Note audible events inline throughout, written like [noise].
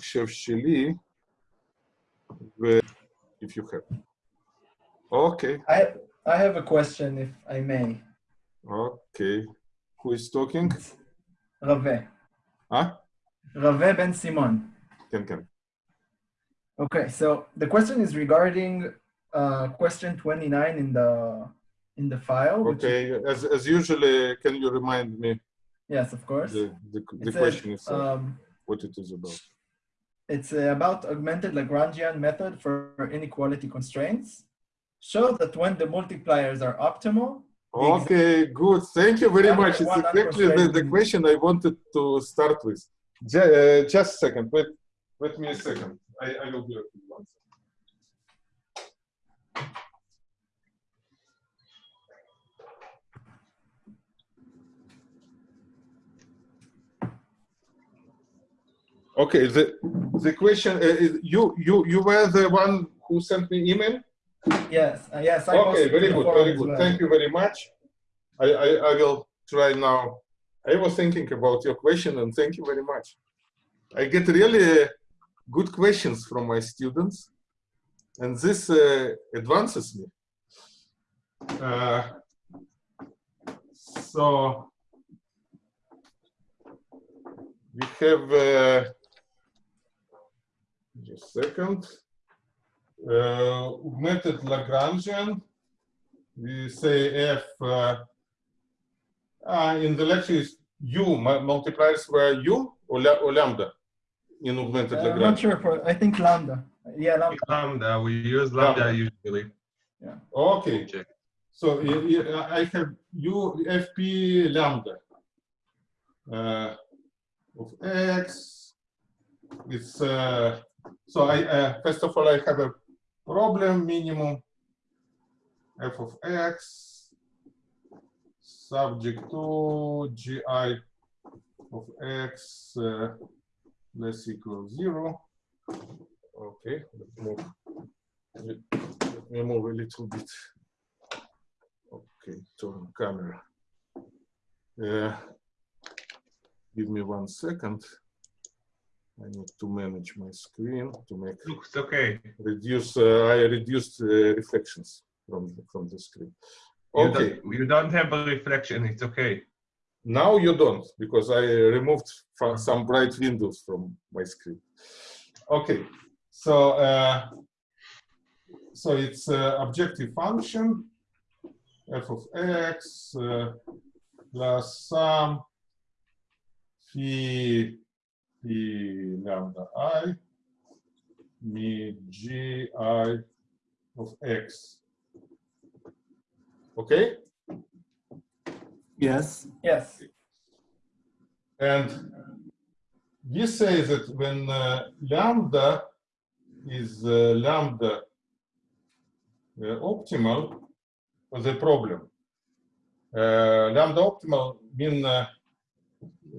מחשב שלי, ו... if you have. אוקיי, I, I have a question, if I may. אוקיי. Who is talking? רווה. אה? רווה בן סימון. כן, כן. Okay, so the question is regarding uh, question 29 in the in the file. which is- Okay, as, as usually, can you remind me yes, of course. the, the, the It question says, itself, um, what it is about? it's uh, about augmented Lagrangian method for inequality constraints. Show that when the multipliers are optimal, Okay, good. Thank you very much. It's exactly the, the question I wanted to start with. Ju- uh, just a second. Wait, wait me a second. I, I will be right with Okay, the the question uh, is you you you were the one who sent me email. yes, uh, yes. I Okay, very good, very good. well. Thank you very much. I, I, I will try now. I was thinking about your question and thank you very much. I get really uh, good questions from my students and this uh, advances me. Uh, so we have uh, just a second uh, augmented Lagrangian. We say f uh, uh, in the lecture is u mu- multipliers were u or, la- or lambda in augmented Uh, I'm not sure. For, I think lambda. Yeah, lambda. Lambda, we use lambda Lambda. usually. Yeah. Okay, Check. so I have u fp lambda uh, of x. It's uh, so I uh, first of all I have a problem minimum f of x subject to gi of x uh, less equal zero. Okay, let's move. Let let me move a little bit. Okay, turn camera. Uh, give me one second. I need to manage my screen to make Looks okay. reduce. Uh, I reduced uh, reflections from the, from the screen. You Okay, don't, you don't have a reflection, it's okay. now you don't because I removed some bright windows from my screen. Okay, so uh, so it's uh, objective function f of x uh, plus some phi phi lambda i mi gi of x. Okay. Yes. Yes. And we say that when uh, lambda is uh, lambda uh, optimal for the problem, uh, lambda optimal mean uh,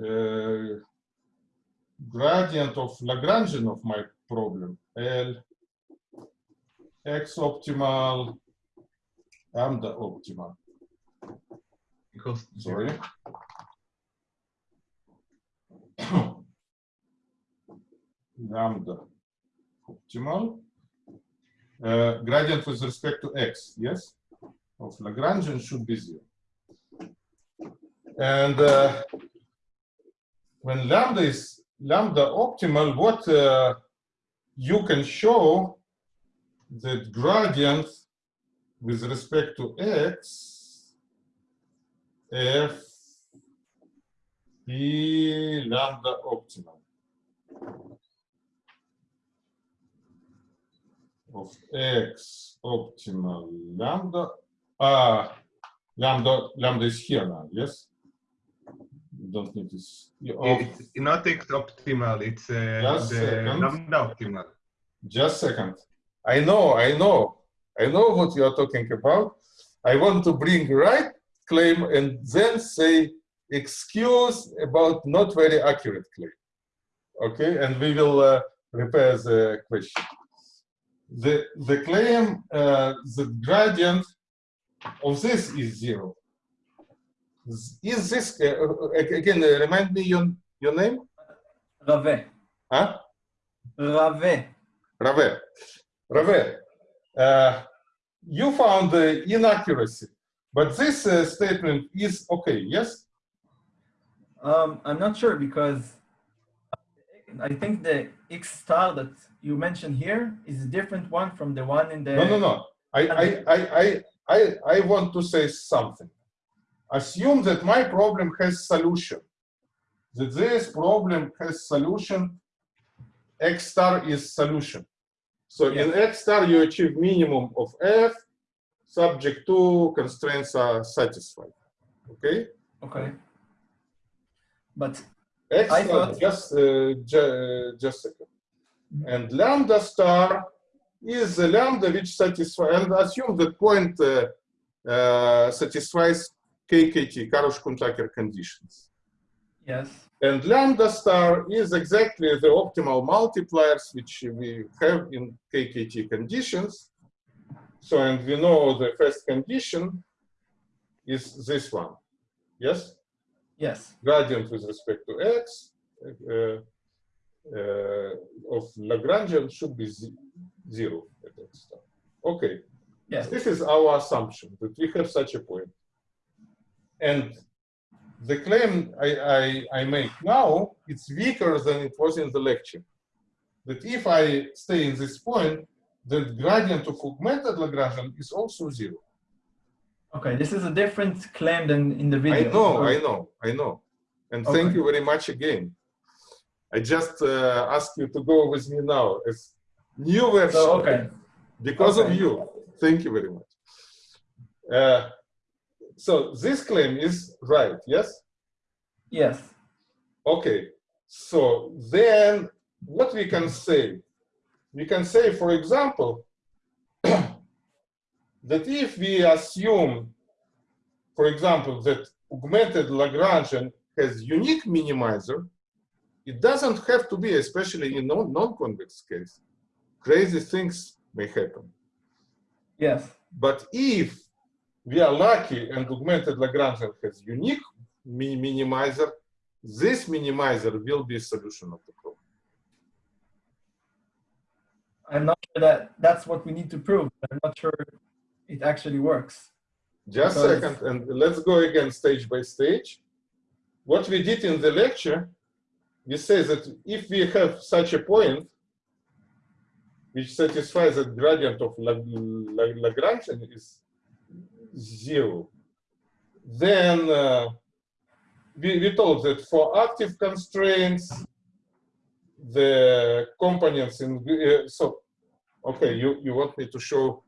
uh, gradient of Lagrangian of my problem, L x optimal, lambda optimal. Equals Sorry. [coughs] Lambda optimal. Uh, gradient with respect to x, yes? Of Lagrangian should be zero. And uh, when lambda is lambda optimal, what uh, you can show that gradient with respect to x f p lambda optimal of x optimal lambda ah lambda lambda is here now yes you don't need this It's not optimal, it's uh, Just the second. lambda optimal. Just a second. I know, I know, I know what you are talking about. I want to bring right claim and then say excuse about not very accurate claim. Okay, and we will uh, repair the question. The, the claim, uh, the gradient of this is zero. Is this, uh, uh, again, uh, remind me your, your name? Rave. Huh? Rave. Rave. Rave, uh, you found the inaccuracy, but this uh, statement is okay, yes? Um, I'm not sure because I think the X star that you mentioned here is a different one from the one in the. No, no, no. I, I, I, I, I, I want to say something. Assume that my problem has solution. That this problem has solution. X star is solution. So in X star, you achieve minimum of F, subject to constraints are satisfied. Okay? Okay. But X I star, thought- just, uh, ju- just a second. And lambda star is a lambda which satisfies, and assume that point uh, uh, satisfies KKT, Karush-Kuhn-Tucker conditions. yes, And lambda star is exactly the optimal multipliers which we have in KKT conditions. So, and we know the first condition is this one. Yes? yes, Gradient with respect to x uh, uh, of Lagrangian should be zero at x star. Okay, yes, this is our assumption that we have such a point. And the claim I, I, I make now, it's weaker than it was in the lecture. That if I stay in this point, the gradient of augmented Lagrangian is also zero. okay. This is a different claim than in the video. I know, I know, I know. And thank you very much again. I just uh, ask you to go with me now as new version. So, okay, because of you. Thank you very much. Uh, so this claim is right, yes? yes, Okay. So then what we can say? We can say, for example, [clears throat] that if we assume, for example, that augmented Lagrangian has unique minimizer, it doesn't have to be, especially in non- non-convex case. Crazy things may happen. yes, But if we are lucky and augmented Lagrangian has unique mi- minimizer, this minimizer will be a solution of the problem. I'm not sure that that's what we need to prove. I'm not sure it actually works. Just a second, and let's go again stage by stage. What we did in the lecture, we say that if we have such a point, which satisfies the gradient of Lag- Lag- Lagrangian is zero, then uh, we, we told that for active constraints, the components in, uh, so, okay, you, you want me to show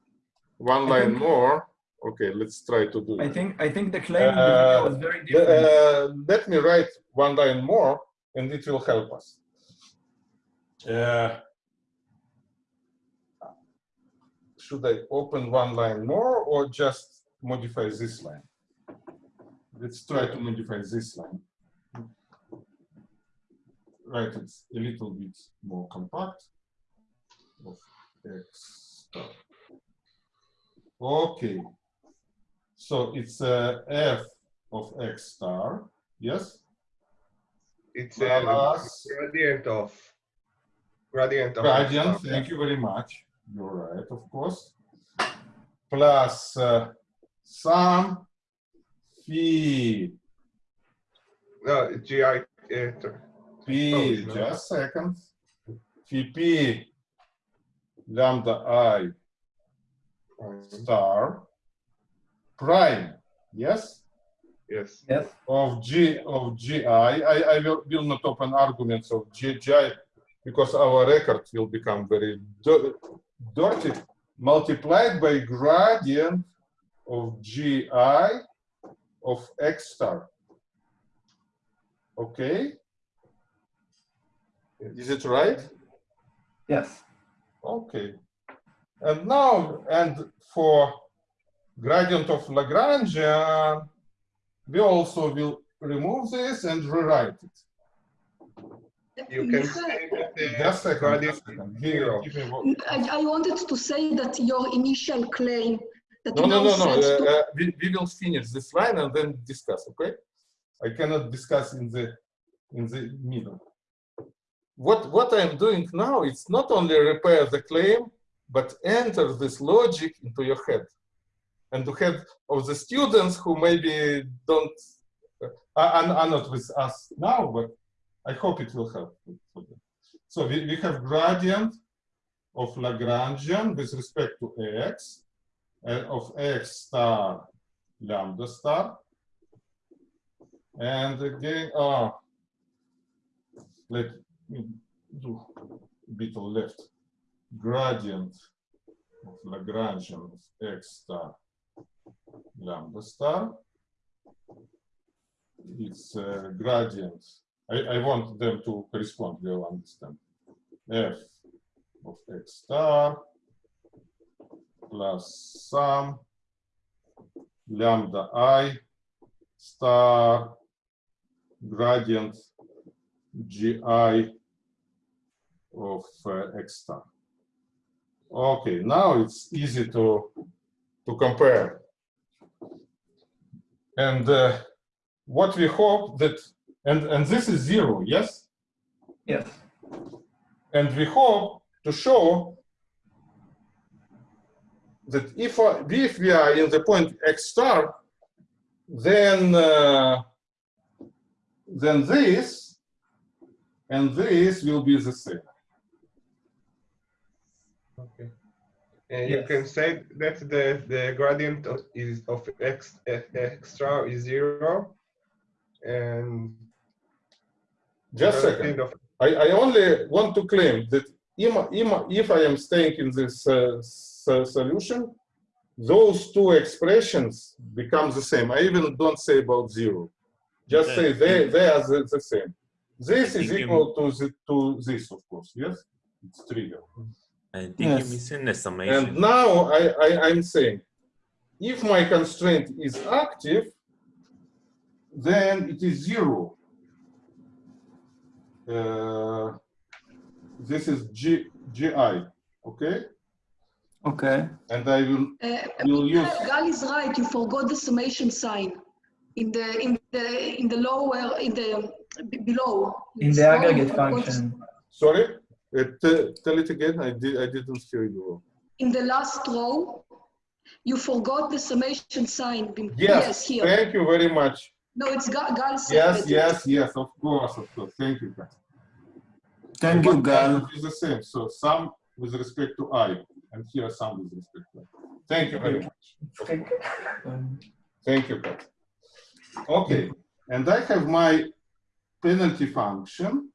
one line think- more? Okay, let's try to do I that. think I think the claim Uh, was very different. Uh, let me write one line more and it will help us. Uh, should I open one line more or just modify this line? Let's try to modify this line. Right, it's a little bit more compact. Of X star. Okay. So it's uh, f of x star, yes? It's a Plus gradient of gradient of gradient, thank you very much. You're right, of course. Plus uh, sum phi No, GI. Uh, p, Oh, no. just a second. Phi p lambda i star prime, yes? yes. yes, of G of GI. I, I will, will not open arguments of G, GI because our record will become very dirty. Multiplied by gradient of GI of X star. Okay? Is it right? yes, Okay. And now, and for gradient of Lagrangian, we also will remove this and rewrite it. You can Michael, say that the Just a gradient just a is second. Give- zero. give me one- I, I wanted to say that your initial claim that No, no, no, no. uh, uh, we, we will finish this line and then discuss, okay? I cannot discuss in the in the middle. what, what I'm doing now, it's not only repair the claim, but enter this logic into your head. And the head of the students who maybe don't, uh, are, are not with us now, but I hope it will help. So we, we have gradient of Lagrangian with respect to x, of x star lambda star. And again, uh, let me do a bit left. Gradient of Lagrangian of x star lambda star. It's uh, gradient. I, I want them to correspond, you'll understand. f of x star plus sum lambda i star gradient gi of uh, x star. Okay, now it's easy to to compare. And uh, what we hope that and and this is zero, yes. Yes. And we hope to show that if, uh, if we are in the point x star, then uh, then this and this will be the same. Okay. And you can say that the, the gradient of, is of x, x extra is zero. And Just a second. of I, I only want to claim that if, if- I am staying in this uh, solution, those two expressions become the same. I even don't say about zero. Just say they, they are the, the same. This is think you- equal to, the, to this, of course, yes? It's trivial. I think Yes. you're missing the And now I, I, I'm saying, if my constraint is active, then it is zero. Uh, this is G, GI, okay? Okay. And I will, Uh, will use, Gal is right, you forgot the summation sign in the, in the, in the lower, in the, below. In the So aggregate function. sorry, uh, tell it again, I did, I didn't hear you. well. In the last row, you forgot the summation sign. be- Yes, here. thank you very much. No, it's Gal, Gal said Yes, it. yes, yes, of course, of course, thank you. Kat. Thank you, But Gal. It's the same, so sum with respect to I, and here sum with respect to I. Thank you very much. Um, Thank you, Pat. Okay, and I have my penalty function,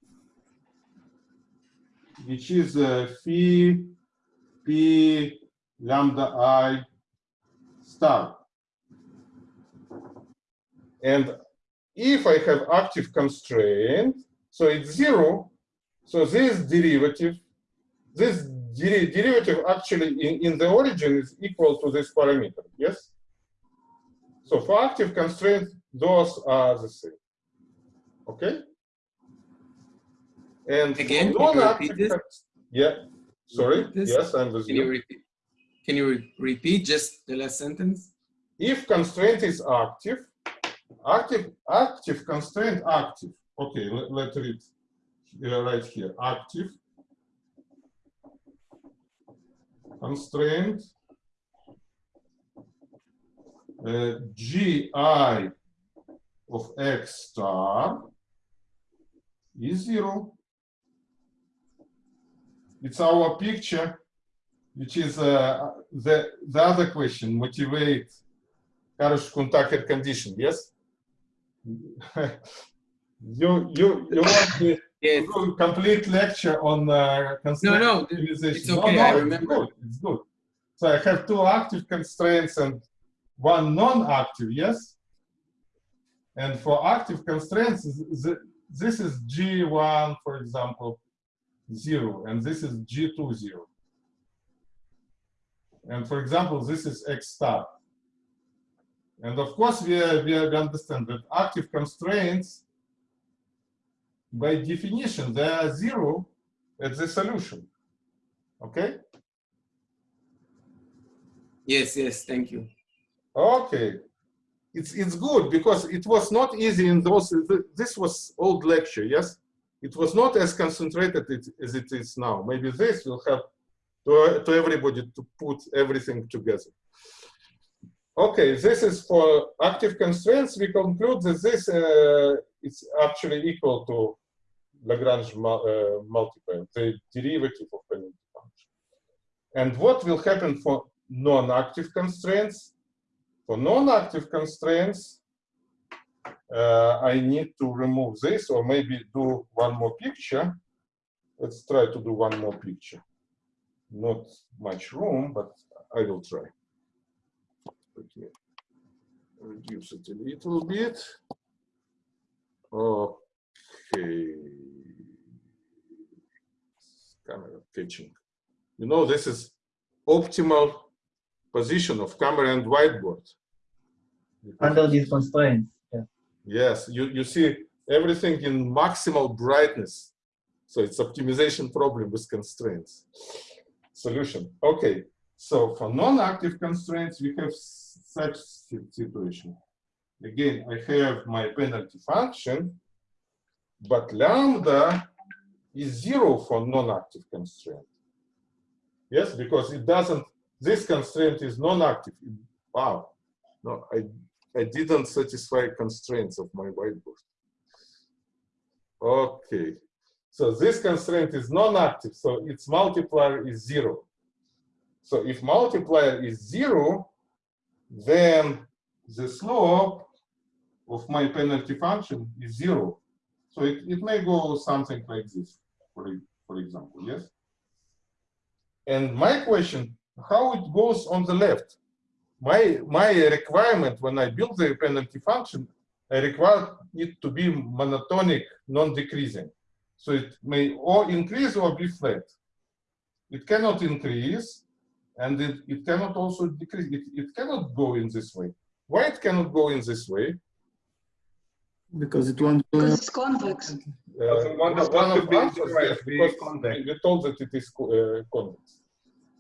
which is uh, phi p lambda i star. And if I have active constraint, so it's zero, so this derivative, this deri- derivative actually in, in the origin is equal to this parameter, yes? So for active constraints, those are the same. Okay? And Again, can you this? Yeah, sorry, yes, I'm with Can you you. repeat? Can you re- repeat just the last sentence? If constraint is active, active, active constraint active. Okay, let, let's read uh, right here, active constraint uh, gi of x star is zero. It's our picture, which is uh, the, the other question, motivate Karush-Kuhn-Tucker condition, yes? [laughs] you, you, you want Yes. a complete lecture on uh, constraint no, optimization? it's okay, I remember. It's good, it's good. So I have two active constraints and one non-active, yes? And for active constraints, this is G1, for example, zero, and this is G2, zero. And for example, this is X star. And of course, we, we, we understand that active constraints, by definition, they are zero at the solution. Okay? Yes, yes, thank you. Okay. It's, it's good because it was not easy in those, th- this was old lecture, yes? it was not as concentrated as it is now. Maybe this will help to, to everybody to put everything together. Okay, this is for active constraints. We conclude that this uh, is actually equal to Lagrange uh, multiplier, the derivative of penalty function. And what will happen for non-active constraints? For non-active constraints, uh, I need to remove this or maybe do one more picture. Let's try to do one more picture. Not much room, but I will try. Me reduce it a little bit. Okay. Camera catching. You know, this is optimal position of camera and whiteboard. Under these constraints. Yeah. Yes, you, you see everything in maximal brightness. So it's optimization problem with constraints. Solution. Okay, so for non-active constraints, we have such situation. Again, I have my penalty function, but lambda is zero for non-active constraint. Yes, because it doesn't, this constraint is non-active. Wow, no, I, I didn't satisfy constraints of my whiteboard. Okay, so this constraint is non-active, so its multiplier is zero. So if multiplier is zero, then the slope of my penalty function is zero. So it, it may go something like this, for, for example, yes? And my question, how it goes on the left? My, my requirement when I build the penalty function, I require it to be monotonic, non-decreasing. So it may or increase or be flat. It cannot increase, and it, it cannot also decrease. It, it cannot go in this way. Why it cannot go in this way? Because it won't. Because it's convex. Uh, one of- one one of be answers, yes, because convex. we told that it is uh, convex.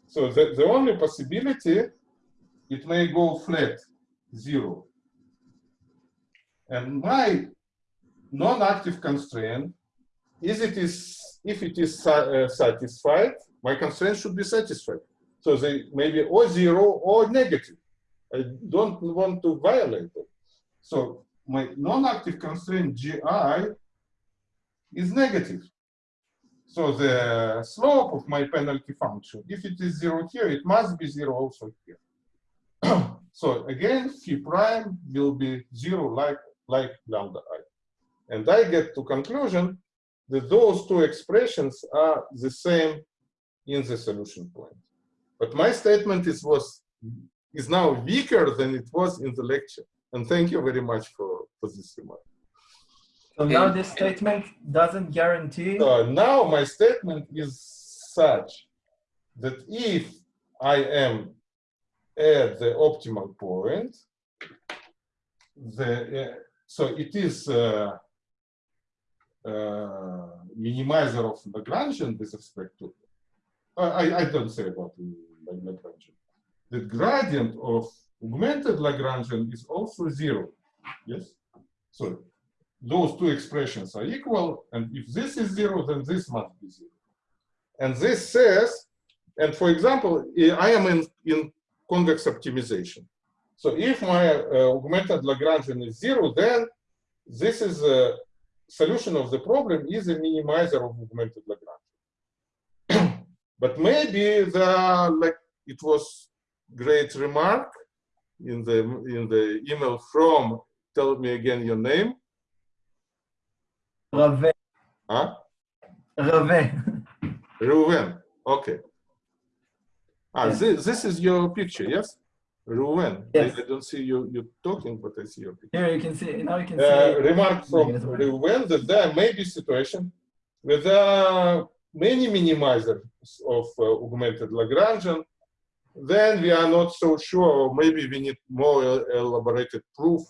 So the, the only possibility, it may go flat, zero. And my non-active constraint is it is if it is uh, satisfied, my constraint should be satisfied. So they maybe or zero or negative. I don't want to violate it. So my non-active constraint GI is negative. So the slope of my penalty function, if it is zero here, it must be zero also here. [clears throat] so again, phi prime will be zero like, like lambda i. And I get to conclusion that those two expressions are the same in the solution point. But my statement is was is now weaker than it was in the lecture. And thank you very much for, for this remark. So now And- this statement doesn't guarantee. So now my statement is such that if I am at the optimal point, the uh, so it is uh, uh, minimizer of Lagrangian with respect to uh, I, I don't say about the Lagrangian. The gradient of augmented Lagrangian is also zero. Yes. So those two expressions are equal, and if this is zero, then this must be zero. And this says, and for example, I am in, in convex optimization. So if my uh, augmented Lagrangian is zero, then this is a solution of the problem is a minimizer of augmented Lagrangian. [clears throat] but maybe the like it was great remark in the in the email from tell me again your name Rave. huh Rave. Reuven okay ah this, this is your picture yes Reuven Yes. I, I don't see you you talking but I see your picture Here you can see, now you can uh, see. remark from right. That there may be situation where there are many minimizers of uh, augmented Lagrangian, then we are not so sure, or maybe we need more el- elaborated proof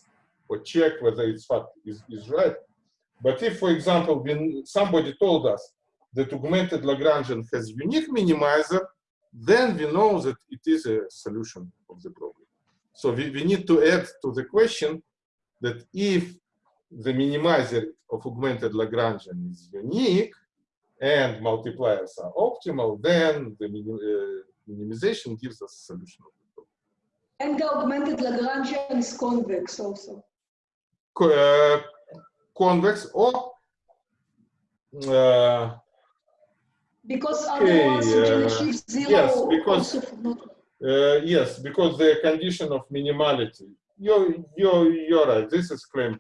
or check whether it's fact is, is right. But if, for example, when somebody told us that augmented Lagrangian has unique minimizer, then we know that it is a solution of the problem. So we, we need to add to the question that if the minimizer of augmented Lagrangian is unique and multipliers are optimal, then the minim- uh, minimization gives us a solution of the problem. And the augmented Lagrangian is convex also. Co- uh, convex or uh, Because Okay, otherwise you can uh, achieve zero yes, because- also for not. Uh, yes, because the condition of minimality. You're, you're, you're right. This is claimed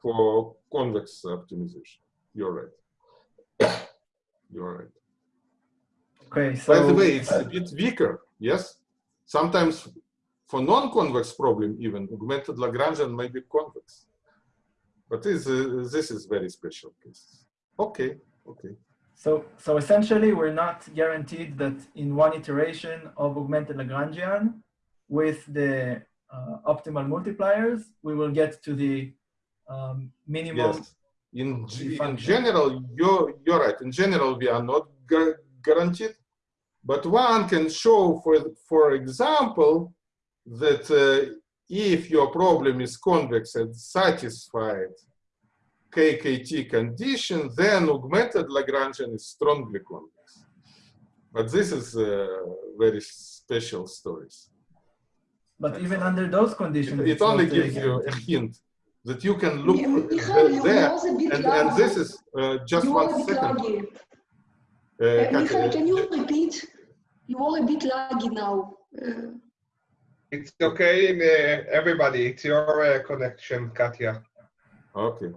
for convex optimization. You're right. [coughs] you're right. Okay, so By the way, it's a bit weaker. Yes. Sometimes for non-convex problem, even augmented Lagrangian may be convex. But this, uh, this is very special case. Okay. Okay. So, so essentially, we're not guaranteed that in one iteration of augmented Lagrangian with the uh, optimal multipliers, we will get to the um, minimum. Yes. In, in general, you're, you're right. In general, we are not gu- guaranteed, but one can show, for, for example, that uh, if your problem is convex and satisfied KKT condition, then augmented Lagrangian is strongly convex. But this is uh, very special stories. But even under those conditions, it it's only uh, gives you a hint that you can look Michael, uh, you there was a bit and, and this is uh, just you one are a bit second. Uh, Uh, Michael, can you repeat? You are a bit laggy now. Uh, It's okay, in, uh, everybody. It's your uh, connection, Katya. Okay.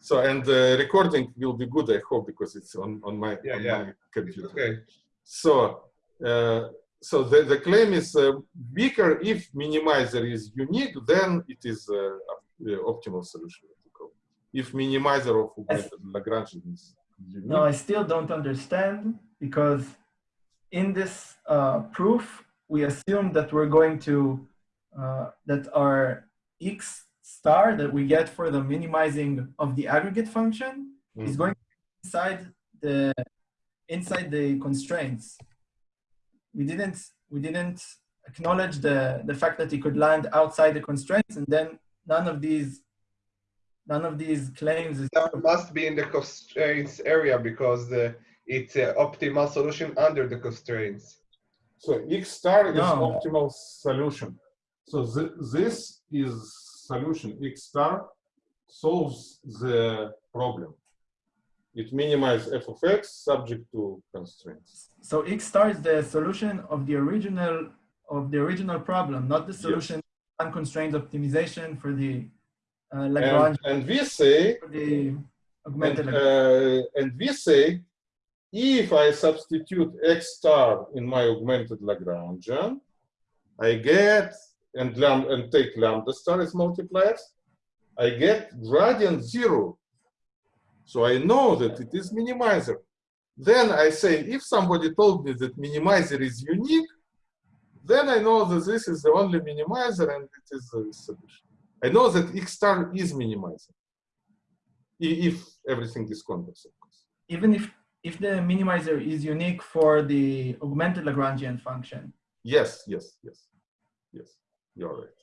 So, and the recording will be good, I hope, because it's on, on my, Yeah, on yeah. my computer. Okay. So, uh, so the, the claim is uh, weaker if minimizer is unique, then it is uh, the optimal solution. what we call it. If minimizer of augmented Lagrangian is unique, No, I still don't understand because in this uh, proof, we assume that we're going to, uh, that our x star that we get for the minimizing of the aggregate function is Mhm. going inside the, inside the constraints. We didn't, we didn't acknowledge the, the fact that it could land outside the constraints and then none of these, none of these claims is That must be in the constraints area because uh, it's an optimal solution under the constraints. So X star is No. optimal solution. So th- this is solution. X star solves the problem. It minimizes f of x subject to constraints. So X star is the solution of the original of the original problem, not the solution unconstrained optimization for the uh, And, Lagrange and we say, for the augmented Lagrange. uh, and we say, if I substitute x star in my augmented Lagrangian, I get and lam- and take lambda star as multipliers, I get gradient zero. So I know that it is minimizer. Then I say, if somebody told me that minimizer is unique, then I know that this is the only minimizer and it is a solution. I know that X star is minimizer. If everything is convex, of course. Even if if the minimizer is unique for the augmented Lagrangian function. Yes, yes, yes, yes, you're right.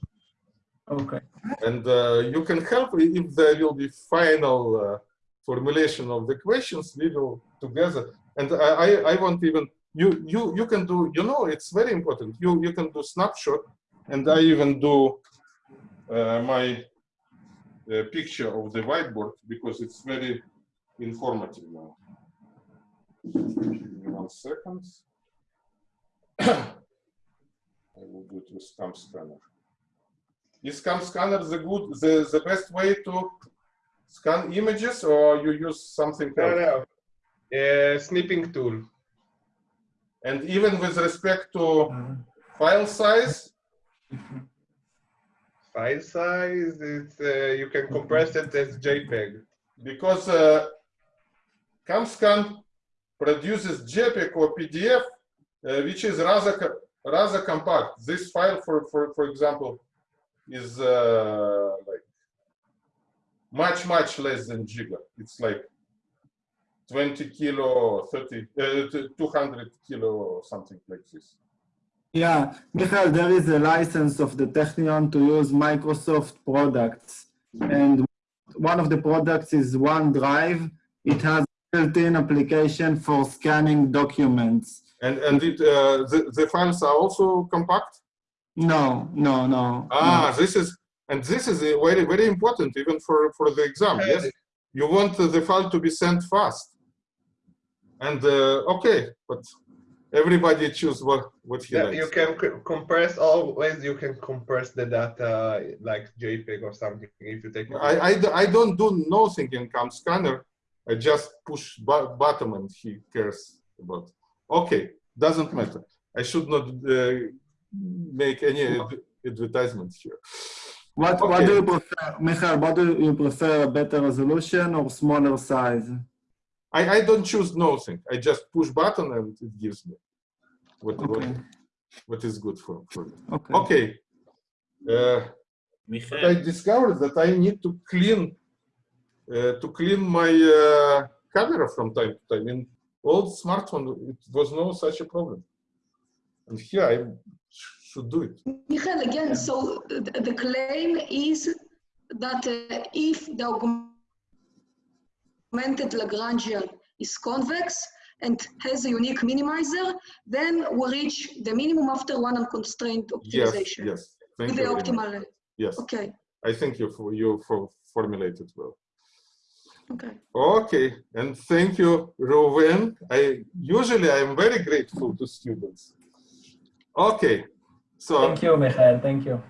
Okay. And uh, you can help if there will be final uh, formulation of the questions, we will together. And I, I, I won't even, you, you, you can do, you know, it's very important. You, you can do snapshot and I even do uh, my uh, picture of the whiteboard because it's very informative now. Give me one second. [coughs] I will do it with CamScanner. Is CamScanner the good, the, the best way to scan images, or you use something else? no. no. Uh, snipping tool. And even with respect to Uh, file size, [laughs] File size, it's, uh, you can compress it as JPEG. because uh, CamScan produces JPEG or PDF, uh, which is rather rather compact. This file, for for for example, is uh, like much much less than giga. It's like 20 kilo, 30, uh, 200 kilo, or something like this. Yeah, Michael, there is a license of the Technion to use Microsoft products. And one of the products is OneDrive. It has built-in application for scanning documents. And and it, uh, the the files are also compact. No, no, no. Ah, this is and this is very very important even for for the exam. Yes, you want the file to be sent fast. And uh, okay, but everybody choose what what he Yeah, likes. you can compress always. You can compress the data like JPEG or something if you take. I I, I don't do nothing in cam scanner. I just push bu- button and he cares about. Okay, doesn't matter. I should not uh, make any ad- advertisement here. What, what do you prefer, Michael? What do you prefer, a better resolution or smaller size? I, I don't choose nothing. I just push button and it gives me what what, what is good for, for me. okay. Okay. Uh, but I discovered that I need to clean to clean my uh, camera from time to time. In old smartphone, it was no such a problem, and here I should do it. Michael, again, so the, the claim is that uh, if the augmented Lagrangian is convex and has a unique minimizer, then we reach the minimum after one unconstrained optimization yes. yes. Thank with you the optimal. Yes, Okay, I thank you for you for formulated well. Okay. Okay, and thank you, Ruben. I usually I am very grateful to students. Okay, so Thank you, Michael. Thank you.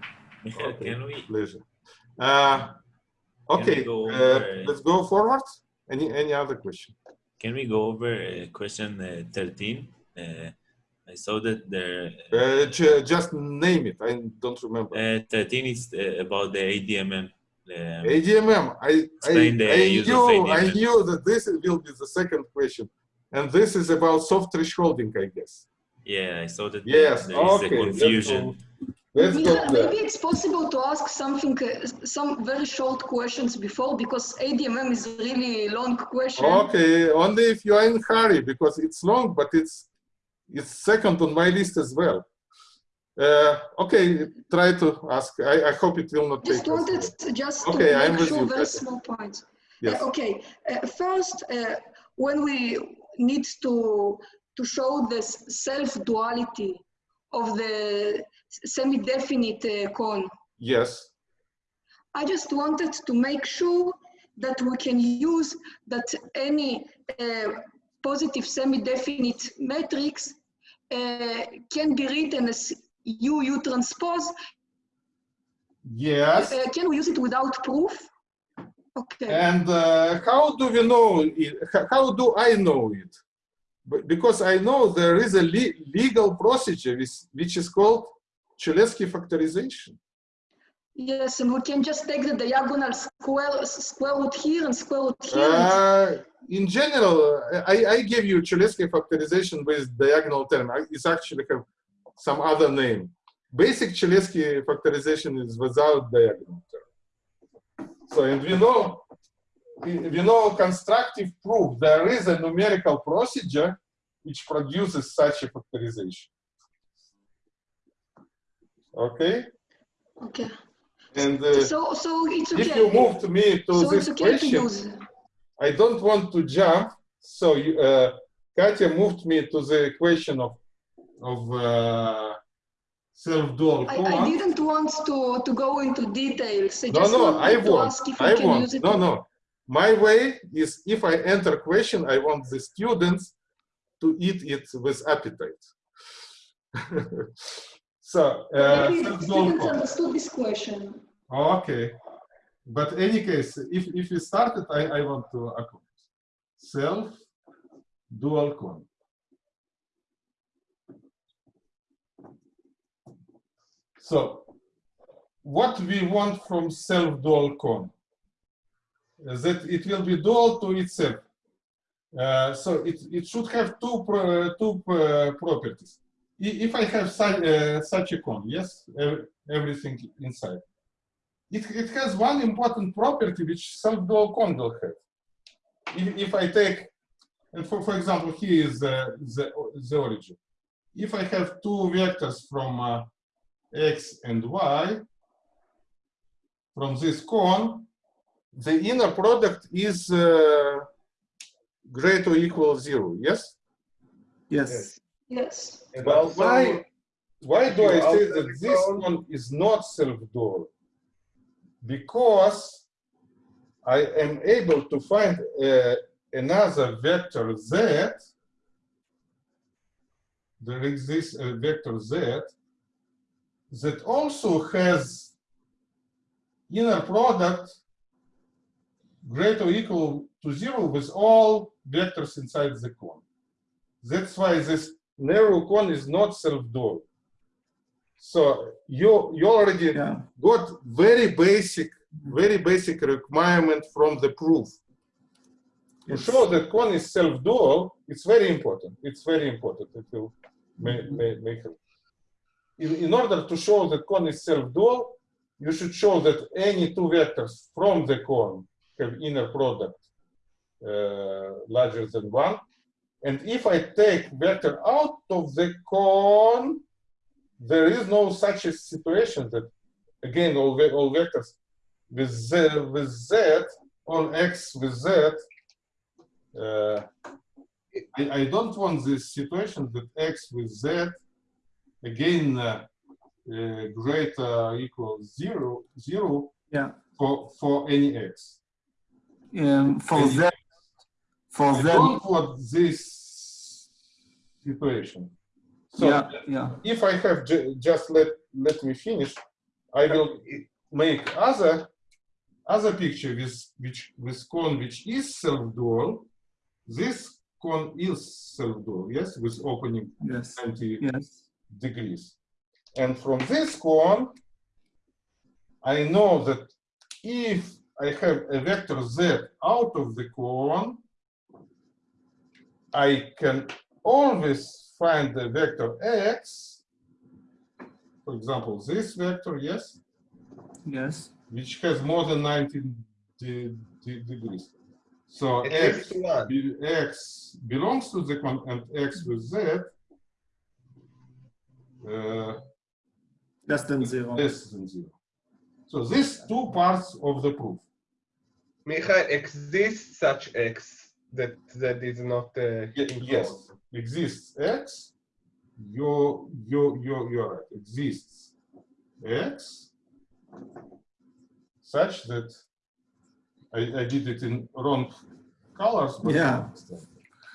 Michael, Okay. can we pleasure. Uh, okay, go uh, let's go forward. Any any other question? can we go over uh, question uh, 13? Uh, I saw that there Uh, ju- just name it. I don't remember. uh, 13 is uh, about the ADMM. Um, ADMM. I I, the I knew I knew that this will be the second question, and this is about soft thresholding, I guess. yeah, I saw that Yes. there is okay. a confusion. Let's go, let's go maybe it's possible to ask something, uh, some very short questions before because ADMM is a really long question. Okay, only if you are in hurry because it's long, but it's it's second on my list as well. Uh, okay, try to ask. I, I hope it will not Just take. wanted to just Okay, to I'm make with sure you, very small points. Yes. Uh, okay, uh, first, uh, when we need to to show the self-duality of the semi-definite uh, cone, Yes. I just wanted to make sure that we can use that any uh, positive semi-definite matrix uh, can be written as UU transpose. Yes. Uh, can we use it without proof? Okay. And uh, how do we know it? How do I know it? Because I know there is a le- legal procedure which, which is called Cholesky factorization. Yes, and we can just take the diagonal square square root here and square root here. Uh, in general, I, I give you Cholesky factorization with diagonal term. It's actually have some other name. Basic Cholesky factorization is without diagonal term. So, and we know, we know constructive proof. There is a numerical procedure which produces such a factorization. Okay, okay. and uh, So so it's okay. if you moved me to so this okay question, use. I don't want to jump, so you, uh, Katya moved me to the equation of of uh, self-dual I, I didn't want to, to go into details. I No, just no, I to want. ask if we I can want. use it. No, no. My way is if I enter question, I want the students to eat it with appetite. [laughs] so, uh, self-dual students understood this question. Okay. But any case, if, if we started, I, I want to accomplish. Self dual cone. So what we want from self dual cone is that it will be dual to itself. Uh, so it, it should have two, pro, two uh, properties. If I have such, uh, such a cone, yes, everything inside it, it has one important property which self-dual cone will have. If, if I take, and for, for example, here is the, the, the origin. If I have two vectors from uh, x and y, from this cone, the inner product is uh, greater or equal zero, yes? Yes. Yes. And But also, why, why do I say that the this cone- one is not self-dual? Because I am able to find uh, another vector z. There exists a vector z that also has inner product greater or equal to zero with all vectors inside the cone. That's why this narrow cone is not self-dual. So you you already Yeah. got very basic, very basic requirement from the proof. To show that cone is self-dual, it's very important. It's very important. It will make, make, make it. In, in order to show that cone is self-dual, you should show that any two vectors from the cone have inner product uh, larger than one. And if I take vector out of the cone, there is no such a situation that, again, all, all vectors with z, with z on x with z, uh, I, I don't want this situation that x with z, again, uh, uh, greater or equal zero, zero Yeah. for, for any x. Um, for Any Z, for I Z, don't want this situation. So yeah, yeah. if I have ju- just let let me finish, I will make other other picture with which with cone which is self-dual. This cone is self-dual, yes, with opening Yes. 90 Yes. Degrees. And from this cone, I know that if I have a vector z out of the cone, I can always find the vector x, for example, this vector, yes, Yes. which has more than 90 de- de- degrees. So At x, be- x belongs to the cone and x with z uh, Less than zero. less than zero. So these two parts of the proof. Michael, exists such X that that is not uh, Yes, exists X. You you you you're right. Exists X such that I, I did it in wrong colors. But Yeah.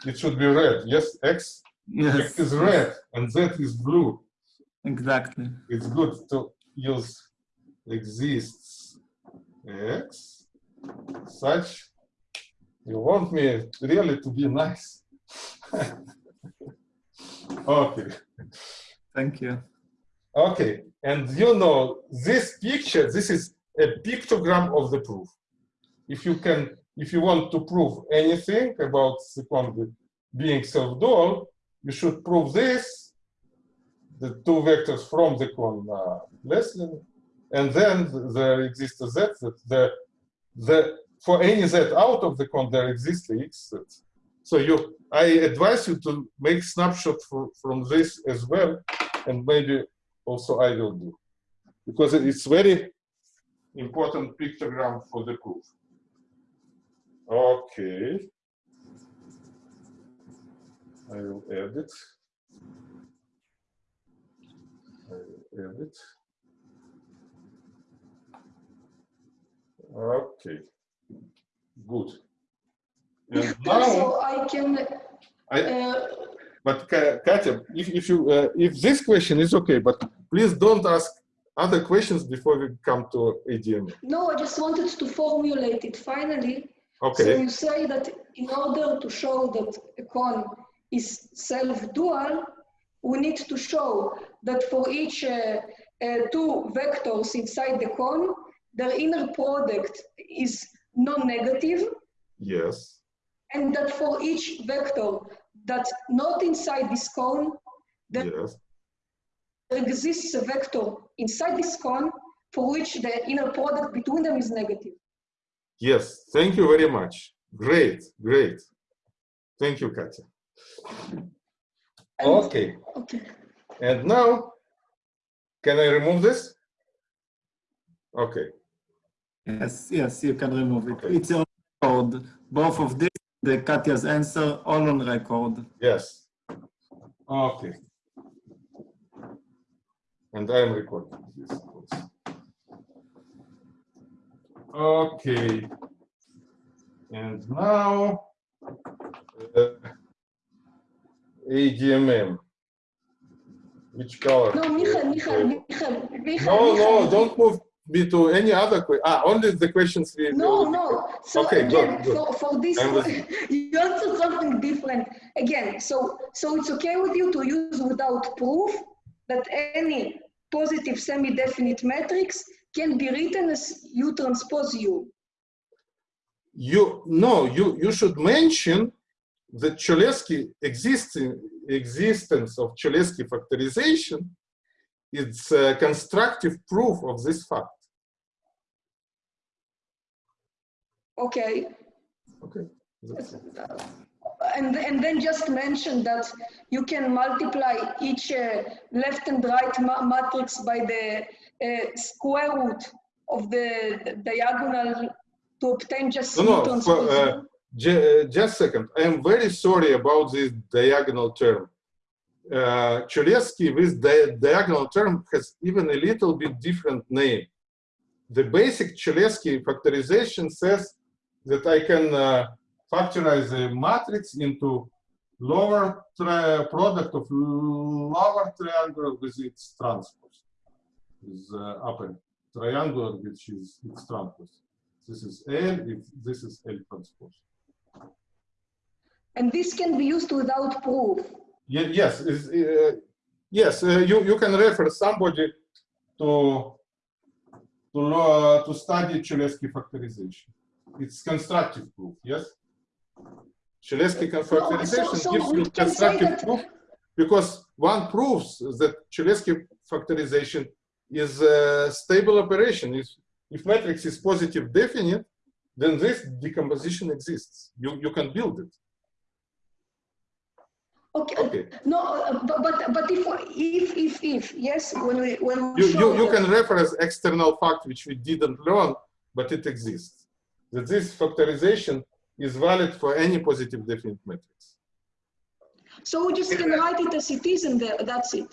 It should be red. Yes, X, Yes. X is red and Z is blue. Exactly. It's good to use exists X such. You want me really to be nice? [laughs] okay. Thank you. Okay, and you know, this picture, this is a pictogram of the proof. If you can, if you want to prove anything about the quantity being self-dual, you should prove this, the two vectors from the cone are uh, less than, and then there exists a z that the, the, for any z out of the cone, there exists a x z. So you, I advise you to make snapshot for, from this as well, and maybe also I will do. Because it's very important pictogram for the proof. Okay. I will edit. I will edit. Okay. Good. And [laughs] now, Also, I can, I, uh, but Ka- Katya, if, if you uh, if this question is okay, but please don't ask other questions before we come to ADM. no, I just wanted to formulate it finally. Okay. So you say that in order to show that a cone is self-dual, we need to show that for each uh, uh, two vectors inside the cone, their inner product is non-negative, Yes. and that for each vector that's not inside this cone, there Yes. exists a vector inside this cone for which the inner product between them is negative. Yes. Thank you very much. Great. Great. Thank you, Katya. And- Okay. Okay. And now, can I remove this? Okay. Yes, yes, you can remove it. Okay. It's on record. Both of this, the Katya's answer, all on record. Yes. Okay. And I am recording this. Okay. And now, uh, ADMM. Which color? No, Michael, Michael, Uh, Michael, Michael. No, no, don't move me to any other que, ah, only the questions we. No, no. So Okay, good, again, good. for, for this, [laughs] you answered something different. Again, so so it's okay with you to use without proof that any positive semi-definite matrix can be written as U transpose U. You, no, you, you should mention the Cholesky existing, existence of Cholesky factorization is a constructive proof of this fact. Okay. Okay. And, and then just mention that you can multiply each uh, left and right ma matrix by the uh, square root of the diagonal to obtain just No, no, for, uh, ju- uh, just a second. I am very sorry about this diagonal term. Uh, Cholesky with the diagonal term has even a little bit different name. The basic Cholesky factorization says that I can uh, factorize a matrix into lower product of lower triangle with its transpose, with uh, upper triangular which is its transpose. This is L, it- this is L transpose. And this can be used without proof. Ye- Yes, uh, yes, uh, you, you can refer somebody to to, lo- to study Cholesky factorization. It's constructive proof, yes? Cholesky con- so- factorization so gives you constructive proof because one proves that Cholesky factorization is a stable operation. If, if matrix is positive definite, then this decomposition exists. You, you can build it. Okay. Okay. No, uh, but but, but if if if if yes, when we when we You, you, you can reference external fact which we didn't learn, but it exists. That this factorization is valid for any positive definite matrix. So we just can write it as it is, and that's it.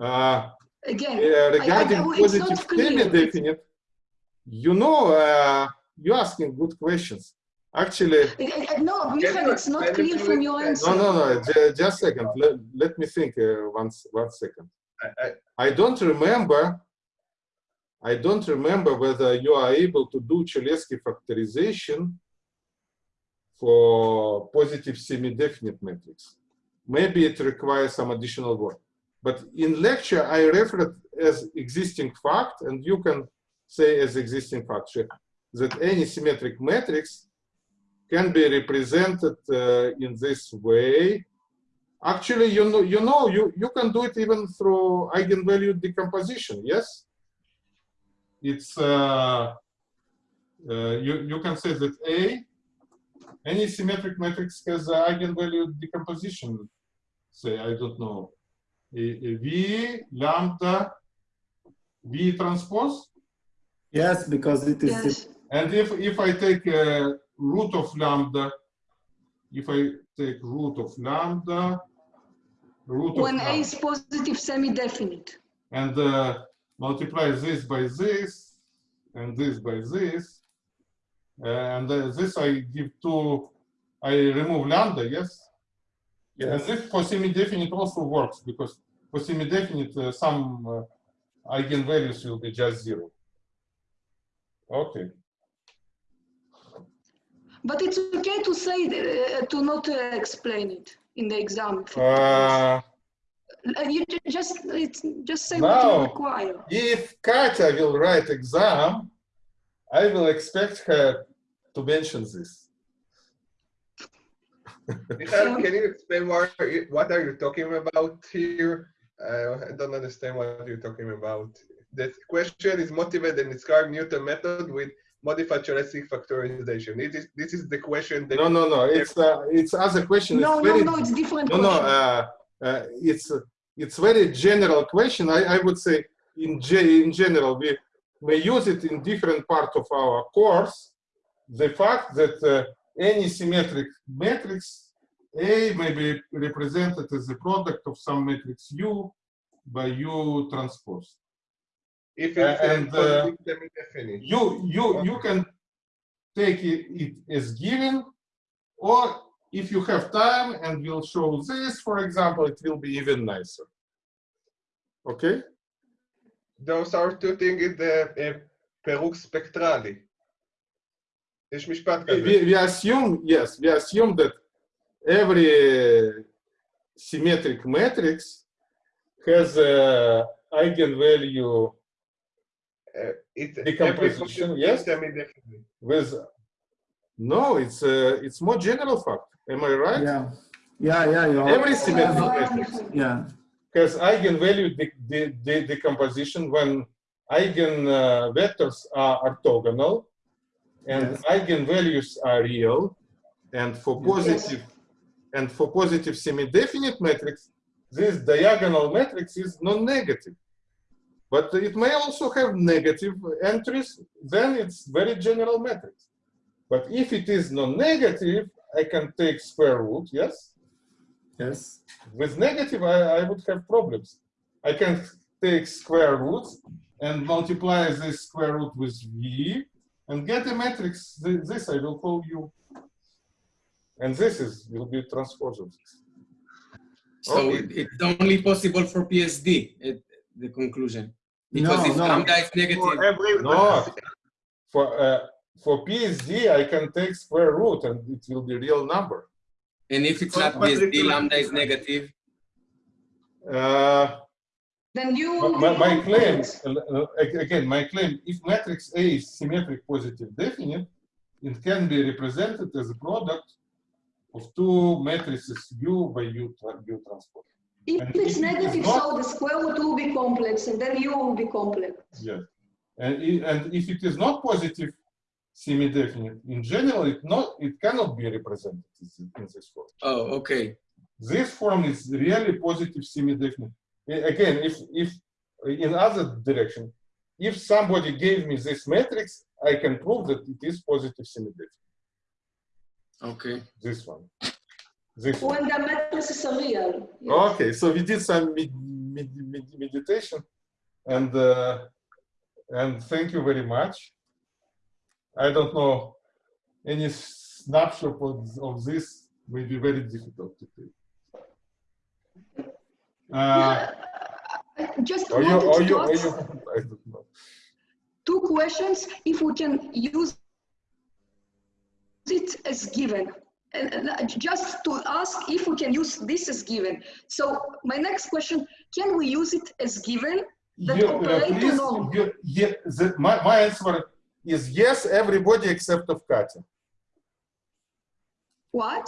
Uh, Again, uh, regarding I- not positive semi-definite, you know, uh, you're asking good questions. Actually, Uh, uh, no, Michael, it's not clear from your answer. no, no, no, ju- just a second. Let, let me think uh, once, one second. I, I, I don't remember. I don't remember whether you are able to do Cholesky factorization for positive semi-definite matrix. Maybe it requires some additional work. But in lecture, I referred as existing fact, and you can say as existing fact sure, that any symmetric matrix can be represented uh, in this way Actually, you know, you know, you, you can do it even through eigenvalue decomposition, yes? It's, uh, uh, you, you can say that A, any symmetric matrix has a eigenvalue decomposition. Say, I don't know, a, a V, lambda, V transpose. Yes, because it is Yes. And if, if I take uh, root of lambda, if I take root of lambda, root of When A lambda, is positive semi-definite. and uh, multiply this by this, and this by this, and uh, this I give to, I remove lambda, yes? And this for semi-definite also works, because for semi-definite, uh, some uh, eigenvalues will be just zero. Okay. But it's okay to say, uh, to not uh, explain it in the exam. Uh, you just, it's, just say what Now- you require. if Katya will write exam, I will expect her to mention this. [laughs] Michael, can you explain what are you, what are you talking about here? Uh, I don't understand what you're talking about. The question is motivate and describe Newton method with modified Cholesky factorization. It is, this is the question that No, no, no. It's uh, it's other question. No, it's no, very, no, it's different no, no. Uh, uh, it's uh, it's very general question. I, I would say in ge- in general we may use it in different part of our course. The fact that uh, any symmetric matrix A may be represented as a product of some matrix U by U transpose. If it's and, a uh, positive semi-definite. You you you can take it, it as given, or if you have time and we'll show this, for example, it will be even nicer. Okay? Those are two things in the uh, פירוק ספקטרלי. יש משפט כזה. We, we assume, yes, we assume that every symmetric matrix has a eigenvalue uh, It's Decomposition, every yes? semi-definite. with, no, it's a, it's more general fact. Am I right? Yeah. Yeah, yeah, you're Every symmetric matrix Yeah. has eigenvalue de de de decomposition when eigen uh, vectors are orthogonal and Yes. eigenvalues are real and for Yes. positive and for positive semi-definite matrix this diagonal matrix is non-negative but it may also have negative entries then it's very general matrix but if it is non-negative i can take square root yes Yes. with negative, I, I would have problems. I can take square root and multiply this square root with v and get a matrix. This I will call u. And this is will be transpose of this. So Okay. it, it's only possible for PSD, at the conclusion. Because No, if no. lambda is negative, For every No, for uh, for PSD, I can take square root and it will be real number. and if it's not PSD, lambda is negative, Uh, Then you. my, my, my claim, uh, again, my claim, if matrix A is symmetric positive definite, it can be represented as a product of two matrices U by U, tra- U transpose. If And it's if it is negative, not- so the square root will be complex, and then you will be complex. Yes. And, i- and if it is not positive semi-definite, in general, it not it cannot be represented in this- form. oh, okay. This form is really positive semi-definite. Again, if if in other direction, if somebody gave me this matrix, I can prove that it is positive semi-definite. Okay. This one. This. When the matrices are real. yes. Okay, so we did some med med med meditation, and uh, and thank you very much. I don't know any snapshot of, of this may be very difficult to take. Uh, I just are you, are you, are you, I don't know. two questions, if we can use it as given. And and just to ask if we can use this as given. So my next question, can we use it as given? That You, uh, please, norm. you, yeah, the, my, my answer is yes, everybody except of Katya. What?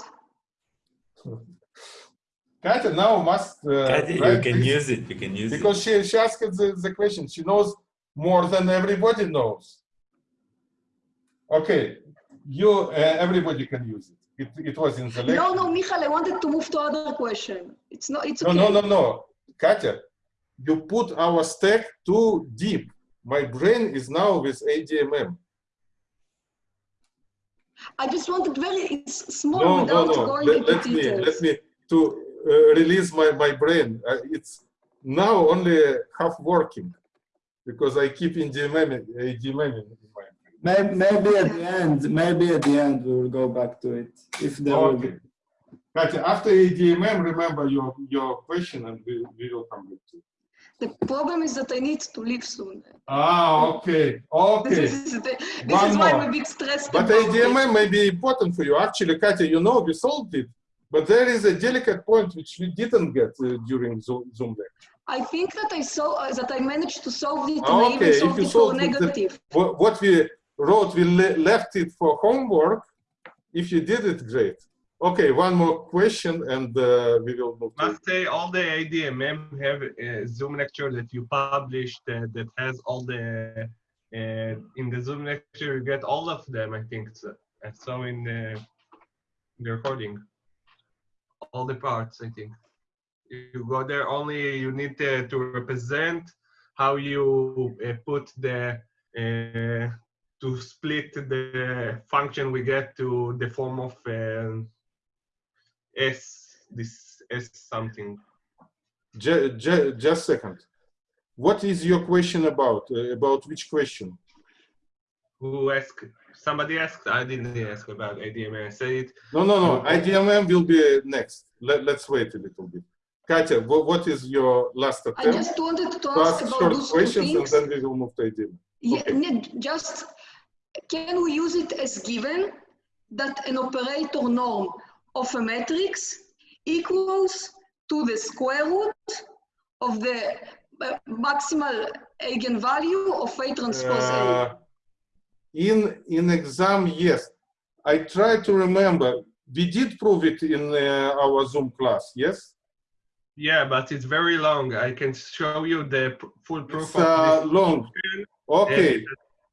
Katya now must uh, Katya, you can this. use it. You can use Because it. she, she asked the, the question. She knows more than everybody knows. Okay, you, uh, everybody can use it. It, it was in the lecture. No, no, Michal, I wanted to move to other question. It's not, it's no, okay. no, no, no. Katya, you put our stack too deep. My brain is now with ADMM. I just wanted very small No, no, without no. going Let, into let me, let me to uh, release my, my brain. Uh, it's now only half working because I keep in in my Maybe, maybe at the end, maybe at the end we will go back to it if there will be. Okay. Katya, after ADMM, remember your, your question and we, we will come back to it. The problem is that I need to leave soon. Ah, okay, okay. This is, the, this is why more. I'm a bit stressed But about it. ADMM may be important for you. Actually, Katya, you know we solved it, but there is a delicate point which we didn't get uh, during Zoom, Zoom lecture. I think that I saw uh, that I managed to solve it and Ah, I okay, even if solved you it for solved it, then- negative. What, what we wrote, we le left it for homework. If you did it, great. Okay, one more question and uh, we will move Must say all the ADMM have a Zoom lecture that you published uh, that has all the uh, in the Zoom lecture you get all of them. I think so. Saw in the, the recording all the parts. I think you go there only. You need to, to represent how you uh, put the uh, to split the function we get to the form of um, s this s something. Ju- ju- just a second. What is your question about? Uh, about which question? Who asked? Somebody asked. I didn't ask about ADMM. I said it. No, no, no. Okay. ADMM will be next. Let, let's wait a little bit. Katya, wha- what is your last attempt I just wanted to To ask ask about short those two questions and then we will move to ADMM. Yeah, Okay. just can we use it as given that an operator norm of a matrix equals to the square root of the uh, maximal eigenvalue of A transpose A? Uh, in in exam, yes. I try to remember. We did prove it in uh, our Zoom class. Yes. Yeah, but it's very long. I can show you the full proof It's uh, this. long. Okay.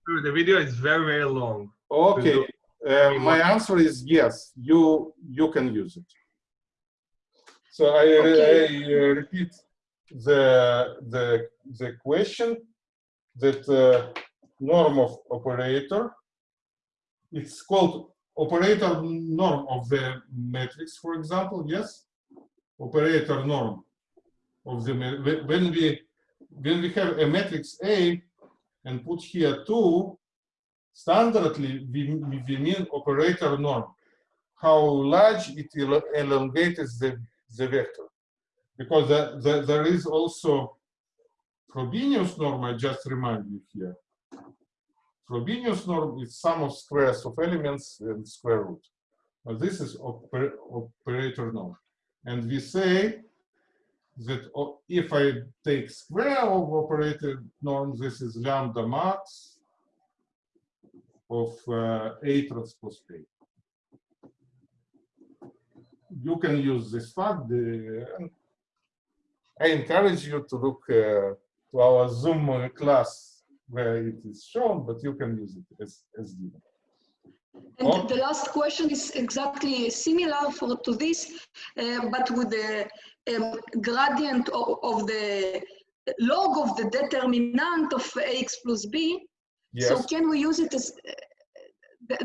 And The video is very very long. Okay. Uh, my answer is yes. You you can use it. So I, Okay. I uh, repeat the the the question that uh, norm of operator. It's called operator norm of the matrix, for example. Yes, operator norm of the when we when we have a matrix A and put here two standardly we, we mean operator norm. How large it elongates the, the vector. Because the, the, there is also Frobenius norm I just remind you here. Frobenius norm is sum of squares of elements and square root. But this is oper, operator norm. And we say that if I take square of operator norm this is lambda max of uh, A transpose A. You can use this fact. The, I encourage you to look uh, to our Zoom uh, class where it is shown, but you can use it as, as given. And Oh. the last question is exactly similar for to this, uh, but with the um, gradient of, of the log of the determinant of ax plus b. So can we use it as uh, the,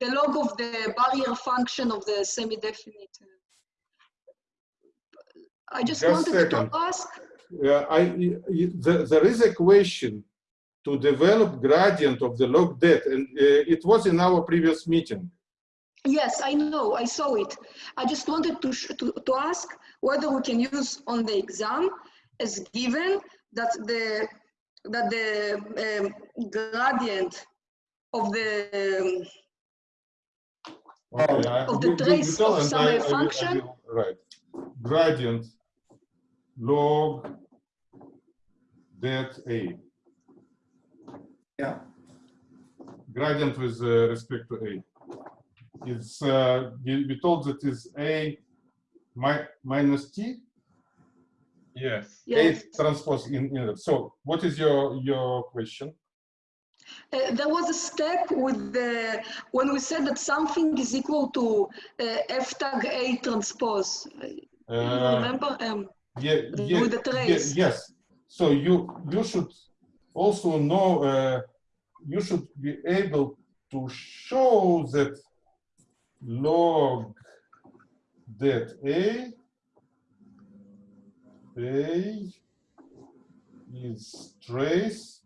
the log of the barrier function of the semi-definite? I just Just wanted to ask. uh, I, y- there, is a question to develop gradient of the log det, and uh, it was in our previous meeting. Yes, I know, I saw it. I just wanted to, sh- to, to ask whether we can use on the exam as given that the, that the um, gradient of the, um, Okay, I- Of the you- you- you trace of some I- I will- I function? will- Right. Gradient log det A. Yeah. Gradient with uh, respect to A. It's, uh, we, we told that is A mi minus T, Yes. yes. A transpose in, in it. So what is your, your question? Uh, there was a step with the, when we said that something is equal to uh, F tag A transpose. Uh, You remember? Um, Yeah, With yeah, the yeah, trace. yes. So you you should also know uh, you should be able to show that log det a a is trace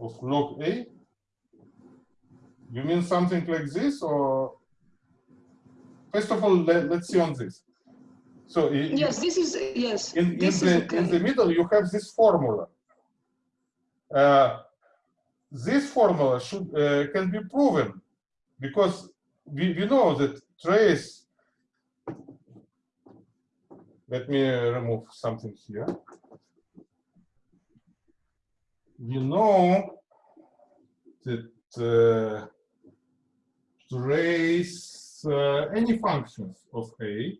of log a. You mean something like this, or first of all, let, let's see on this. So i- yes, this is, yes, in, in, the, in the middle, you have this formula. Uh, this formula should uh, can be proven because we, we know that trace. Let me remove something here. We know that uh, trace uh, any functions of A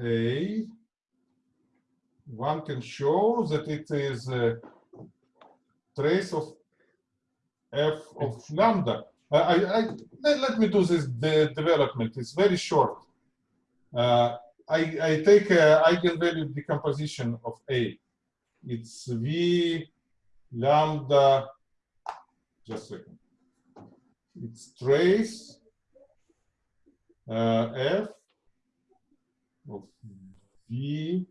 a, one can show that it is a trace of f of lambda. I, I, let me do this de- development. It's very short. Uh, I, I take a eigenvalue decomposition of A. it's V lambda, just a second. It's trace uh, F of V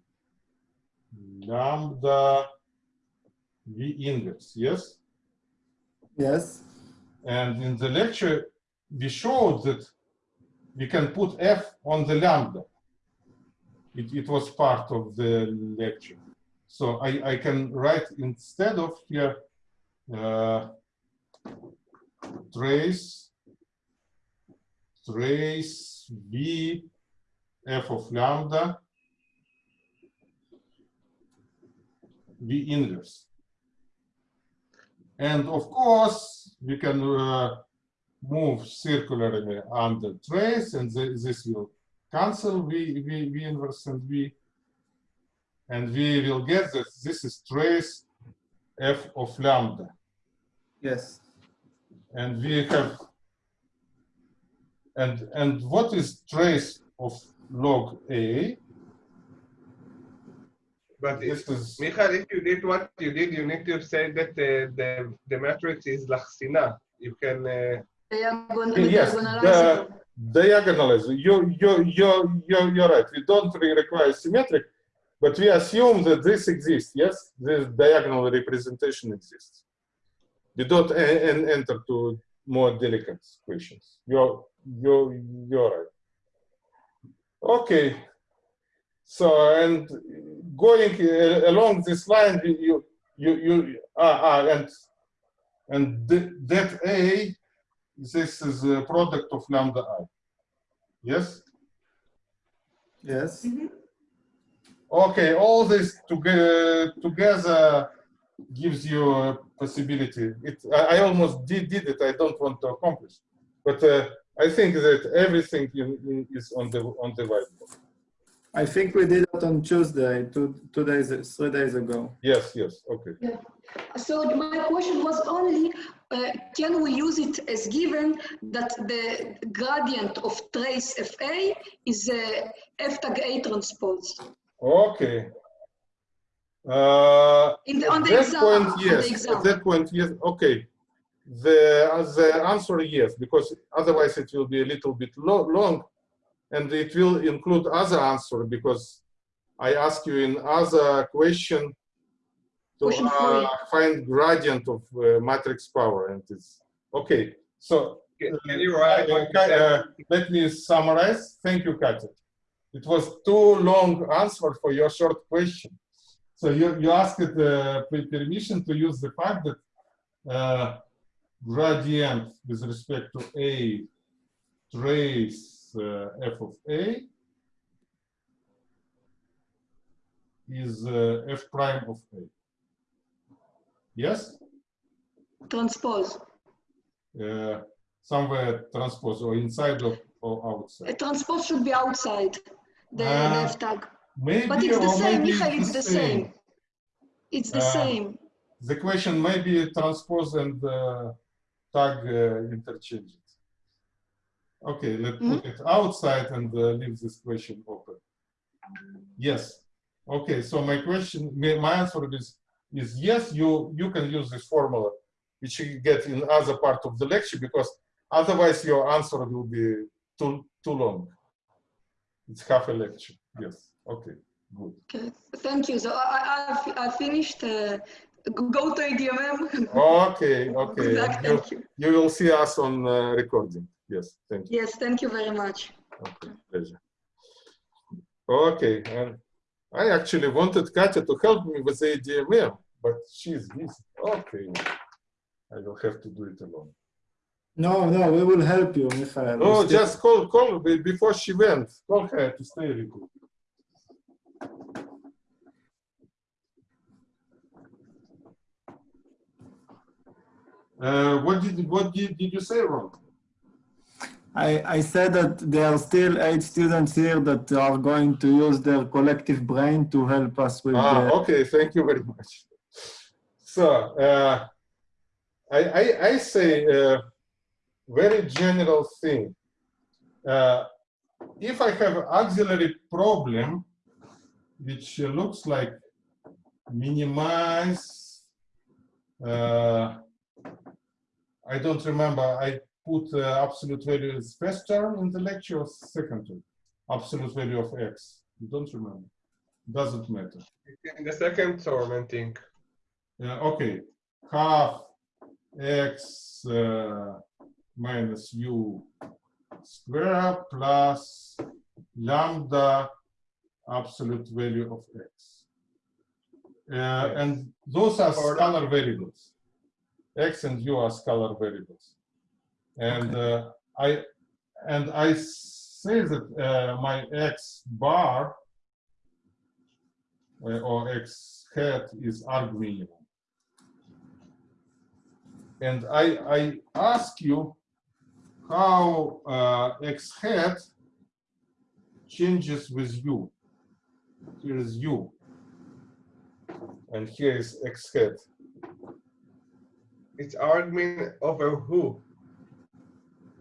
lambda V inverse, yes? Yes. And in the lecture, we showed that we can put F on the lambda. It, it was part of the lecture. So I, I can write instead of here, uh, trace, trace V F of lambda V inverse. And of course, we can uh, move circularly under trace, and th this will cancel V, v, v inverse and V. And we will get that this is trace f of lambda. Yes. And we have, and, and what is trace of log A? But This if, is, Michael, if you did what you did, you need to say that uh, the the matrix is Lachsina. You can. Uh, Diagon- yes, the it. diagonalize. You, you, you, you, you're right. We don't re- require symmetric, but we assume that this exists. Yes, this diagonal representation exists. We don't en- enter to more delicate questions. You're, you're, you're right. Okay. So, and going uh, along this line, you, you, you, ah, ah, and, and th- that A this is a product of lambda i. Yes? Yes. Okay, all this together, together gives you a possibility. It, I, I almost did, did it, I don't want to accomplish. But uh, I think that everything in, in, is on the, on the whiteboard. I think we did it on Tuesday, two, two days, three days ago. Yes, yes, okay. Yeah. So my question was only, uh, can we use it as given that the gradient of trace FA is uh, F tag A transpose? Okay. Uh, In the, on At the that exam, point, on the yes. At that point, yes. Okay. The uh, the answer yes, because otherwise it will be a little bit lo long, and it will include other answer because I ask you in other question to uh, find gradient of uh, matrix power, and it's okay. So can, can you write? uh, what you Ka- said? uh, let me summarize. Thank you, Katya. It was too long answer for your short question. So you, you asked uh, permission to use the fact that uh, gradient with respect to A trace uh, f of A is uh, f prime of A. Yes? Transpose. Uh, somewhere transpose or inside of or A outside. transpose should be outside the, Ah, F tag. Maybe But it's the same, Michael, it's the same. It's the Ah. same. The question may be transpose and uh, tag uh, Okay, let's put it outside and uh, leave this question open. Yes. Okay, so my question, my answer is, is yes, you, you can use this formula, which you get in other part of the lecture, because otherwise your answer will be too, too long. It's half a lecture, yes, okay, good. Okay, thank you. So I, I, I've- I finished. Uh, go to ADMM. Okay, okay. Good luck, and You, thank you. you will see us on uh, recording. Yes, thank you. Yes, thank you very much. Okay, pleasure. Okay, and I actually wanted Katya to help me with the ADMM, but she's busy. Okay, I will have to do it alone. No, no, we will help you, Michael. We Oh, just call, call before she went. Call her to stay with you. Uh, what did what did, did you say wrong? I, I said that there are still eight students here that are going to use their collective brain to help us with Ah, the, okay, thank you very much. So, uh, I, I, I say a very general thing. Uh, if I have auxiliary problem, which looks like minimize. Uh, I don't remember. I put uh, absolute value as first term in the lecture or second term. Absolute value of x. You Don't remember. Doesn't matter. In the second term, I think. Yeah, okay. Half x uh, minus u square plus lambda absolute value of x. Uh, and those are scalar variables. x and u are scalar variables. And uh, I and I say that uh, my x bar uh, or x hat is arg minimum. And I, I ask you how uh, x hat changes with u. Here is u. And here is x hat. It's argmin over who?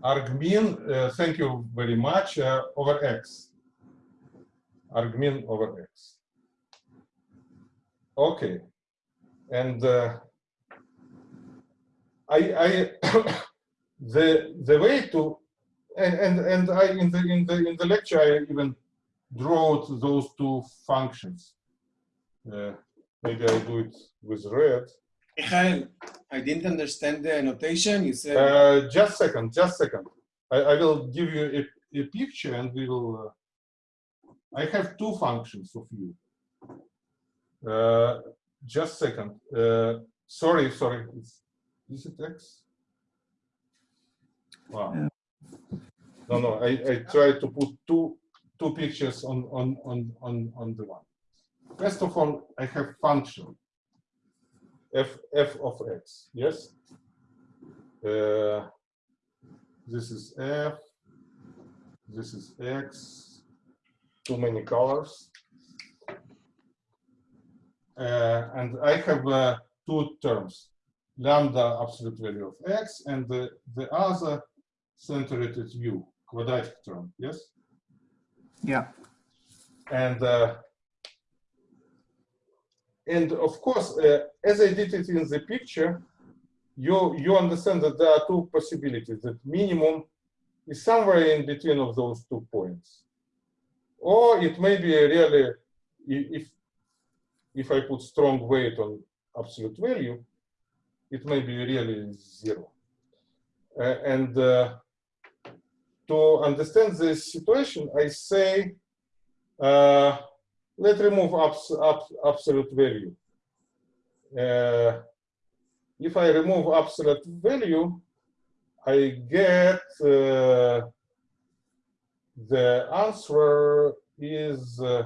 Argmin, uh, thank you very much, uh, over x. Argmin over x. Okay. And uh, I, I [coughs] the the way to and and and I in the in the in the lecture I even draw those two functions. Uh, maybe I do it with red. I didn't understand the notation. You said Uh, just second, just second. I, I will give you a, a picture and we will. Uh, I have two functions of you. Uh, just second. Uh, sorry, sorry. It's, is it X? Wow. Yeah. No, no. I, I tried to put two two pictures on on on on on the one. First of all, I have function f f of x. Yes. Uh, this is f. This is x. Too many colors. Uh, and I have uh, two terms, lambda absolute value of x, and the, the other centered at u, quadratic term, yes? Yeah. And uh, and of course, uh, as I did it in the picture, you you understand that there are two possibilities. That minimum is somewhere in between of those two points, or it may be really if if I put strong weight on absolute value, it may be really zero. Uh, and uh, to understand this situation, I say, uh, let's remove abs abs absolute value. Uh, if I remove absolute value, I get uh, the answer is uh,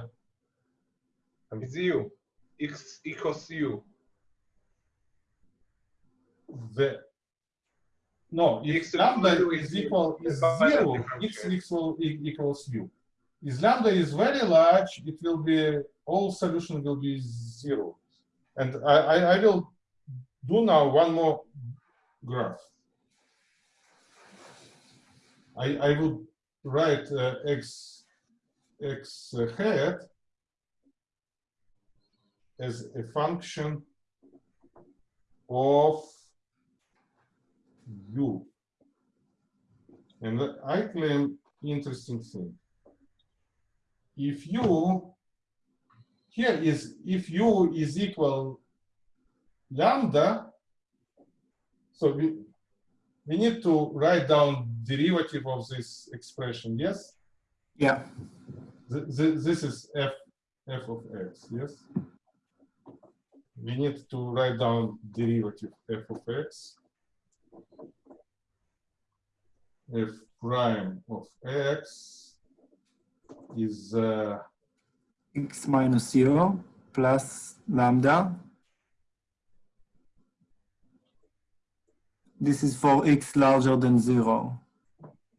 It's u. X equals u. the no if X lambda is is equal is zero x equal equals u if lambda is very large it will be all solution will be zero and i i, I will do now one more graph i i will write uh, x x hat as a function of u. And I claim interesting thing. If u here is if u is equal lambda, so we we need to write down derivative of this expression, yes? Yeah. Th th this is f f of x, yes? We need to write down derivative f of x f prime of x is uh, x 0 plus lambda. This is for x larger than zero.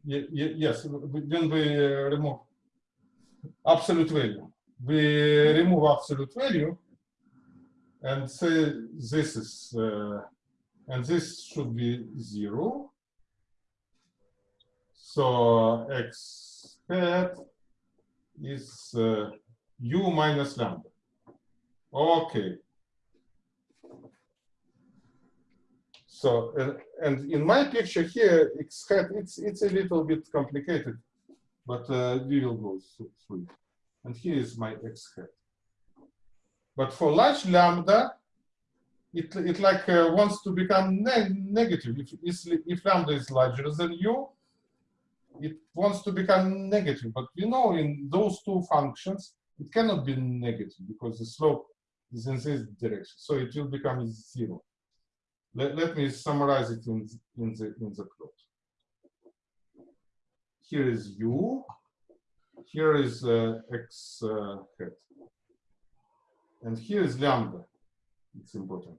ye- ye- yes when we uh, remove absolute value we remove absolute value and say this is uh, and this should be zero so x hat is uh, u minus lambda. Okay. So, uh, and in my picture here, it's, it's, it's a little bit complicated, but uh, we will go through it. And here is my x hat. But for large lambda, it, it like uh, wants to become ne negative. If, if lambda is larger than u, it wants to become negative. But you know, in those two functions, it cannot be negative because the slope is in this direction. So it will become zero. Let, let me summarize it in, in the in the plot. Here is u, here is uh, x uh, hat, and here is lambda. It's important.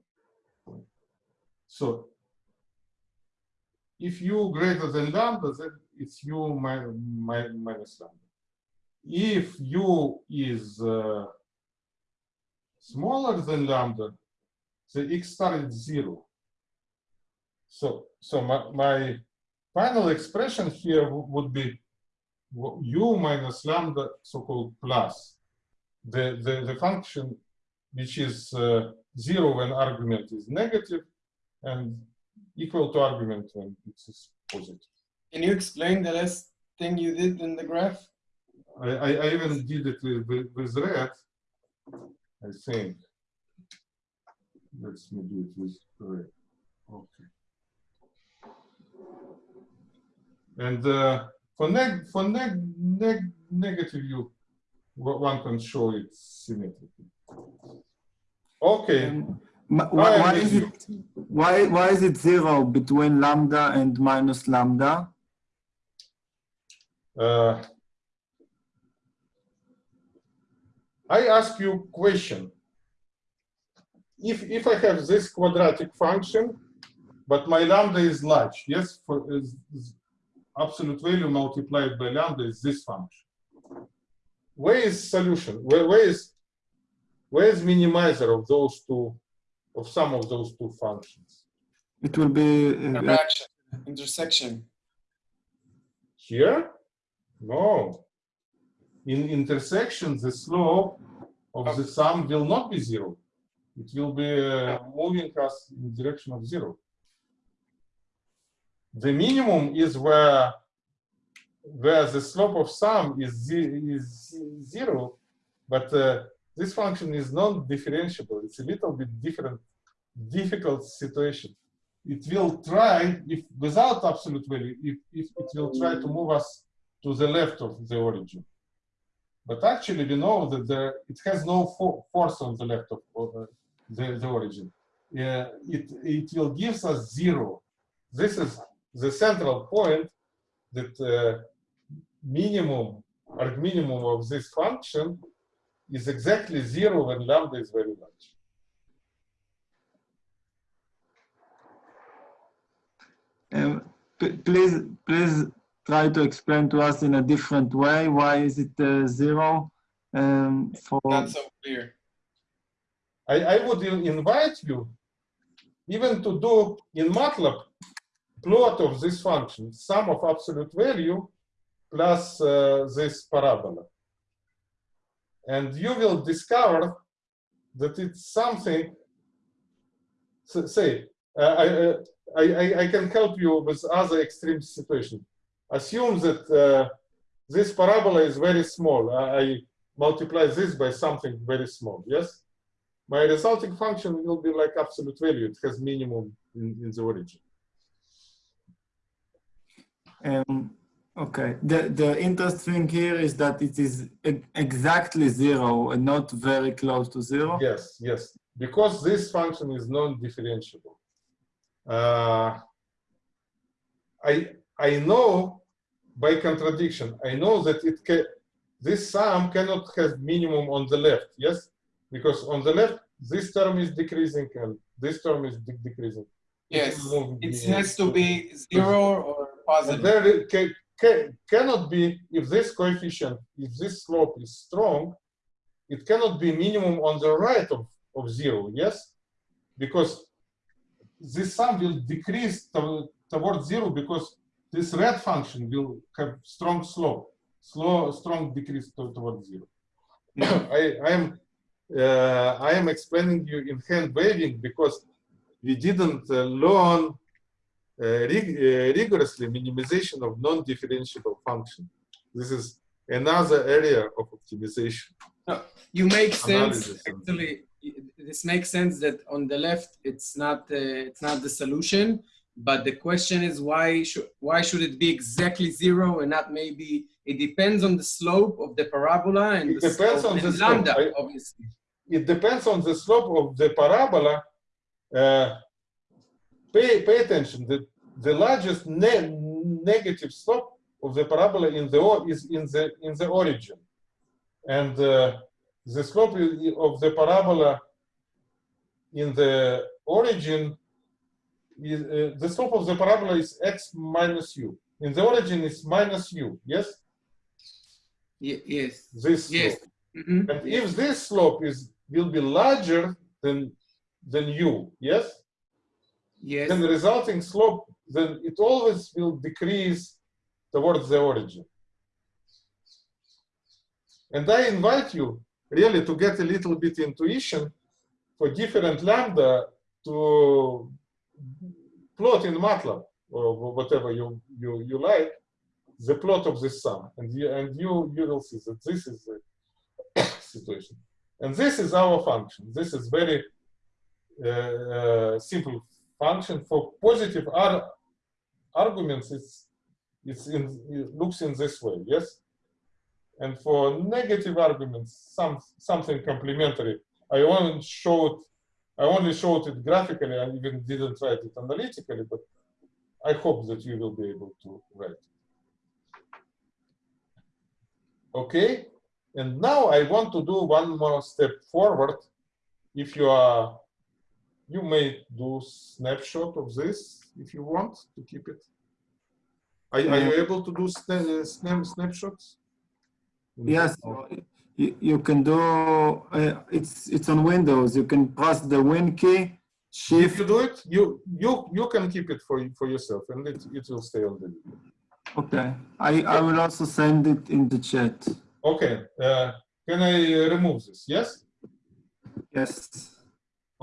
So if u greater than lambda, then it's u mi- mi- minus lambda. If u is uh, smaller than lambda, the x star is zero. So, so my, my final expression here would be u minus lambda, so-called plus the, the, the function which is uh, zero when argument is negative and equal to argument when it is positive. Can you explain the last thing you did in the graph? I, I, I even did it with, with, with red, I think. Let's me do it with red. Okay. And uh, for neg for neg neg negative you o- one can show it symmetrically. Okay. Um, why, why is it why why is it zero between lambda and minus lambda? Uh, I ask you question. If, if I have this quadratic function, but my lambda is large, yes, for is, is absolute value multiplied by lambda is this function. Where is solution? Where, where is where is minimizer of those two, of some of those two functions? It will be uh, intersection. Here? No. In intersection, the slope of the sum will not be zero. It will be uh, moving us in the direction of zero. The minimum is where where the slope of sum is, is zero, but uh, this function is non-differentiable. It's a little bit different, difficult situation. It will try, if without absolute value, if, if it will try to move us to the left of the origin. But actually, we know that there, it has no fo- force on the left of uh, the, the origin. Yeah, it, it will give us zero. This is the central point that uh, minimum arg minimum of this function is exactly zero when lambda is very large. Um, please, please try to explain to us in a different way. Why is it uh, zero? Um, for Not so clear. I, I would invite you even to do in MATLAB plot of this function, sum of absolute value plus uh, this parabola. And you will discover that it's something, say, uh, I, uh, I, I, I can help you with other extreme situation. Assume that uh, this parabola is very small. I, multiply this by something very small, yes? my resulting function will be like absolute value. It has minimum in, in the origin. Um, okay. The the interesting here is that it is exactly zero and not very close to zero. Yes, yes, because this function is non-differentiable. Uh, I I know by contradiction. I know that it can. This sum cannot have minimum on the left. Yes, because on the left this term is decreasing and this term is de- decreasing. Yes, it has to be zero or And positive. there it ca- ca- cannot be, if this coefficient, if this slope is strong, it cannot be minimum on the right of, of zero, yes? Because this sum will decrease to- towards zero because this red function will have strong slope, slow, strong decrease to, towards zero. [coughs] I, I am, uh, I am explaining you in hand waving because we didn't uh, learn uh, rig- uh, rigorously minimization of non-differentiable function. This is another area of optimization. You make sense. Analysis Actually, this makes sense that on the left it's not uh, it's not the solution, but the question is why should why should it be exactly zero and not maybe it depends on the slope of the parabola and It the depends slope on the slope. lambda, I- obviously. It depends on the slope of the parabola. Uh, pay, pay attention. The, the largest ne- negative slope of the parabola in the is in the in the origin, and uh, the slope of the parabola in the origin is uh, the slope of the parabola is x minus u. In the origin is minus u. Yes, Ye- yes. this Yes. slope. Mhm. And if this slope is will be larger than than u, yes, Yes. then the resulting slope then it always will decrease towards the origin. And I invite you really to get a little bit intuition for different lambda to plot in MATLAB or whatever you you you like the plot of this sum, and you and you you will see that this is the [coughs] situation. And this is our function. This is very uh, uh, simple function for positive ar arguments. It's it's in it looks in this way, yes. And for negative arguments, some something complementary. I only showed I only showed it graphically. I even didn't write it analytically, but I hope that you will be able to write. it. Okay, and now I want to do one more step forward. If you are, you may do snapshot of this if you want to keep it. Are, are you mm-hmm. able to do sna uh, snap, snapshots? Yes, you, you can do, uh, it's, it's on Windows. You can press the Win key, If Shift. you do it, you you you can keep it for for yourself, and it it will stay on the video. Okay, I, I will also send it in the chat. Okay, uh, can I remove this? Yes. Yes.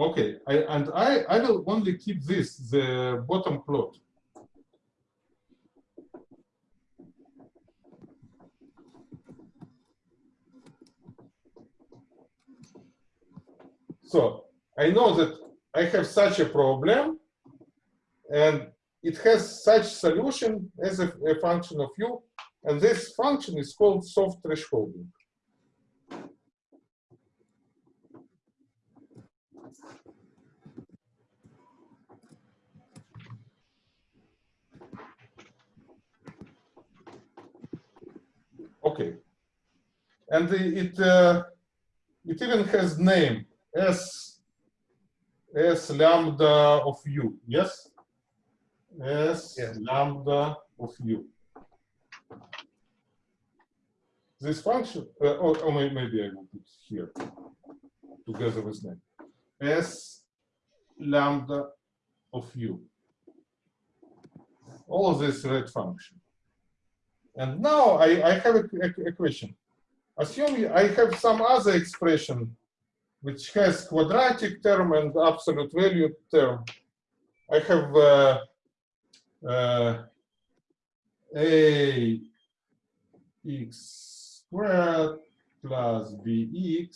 Okay, I, and I, I will only keep this, the bottom plot. So I know that I have such a problem and it has such solution as a, a function of u, and this function is called soft thresholding. Okay. And it uh, it even has name s s lambda of u. Yes. S Yes. lambda of u. This function, uh, or, or maybe I will put here together with name. S lambda of u. All of this red function. And now I, I have a, a- a question. Assume I have some other expression which has quadratic term and absolute value term. I have uh, uh, a x squared plus bx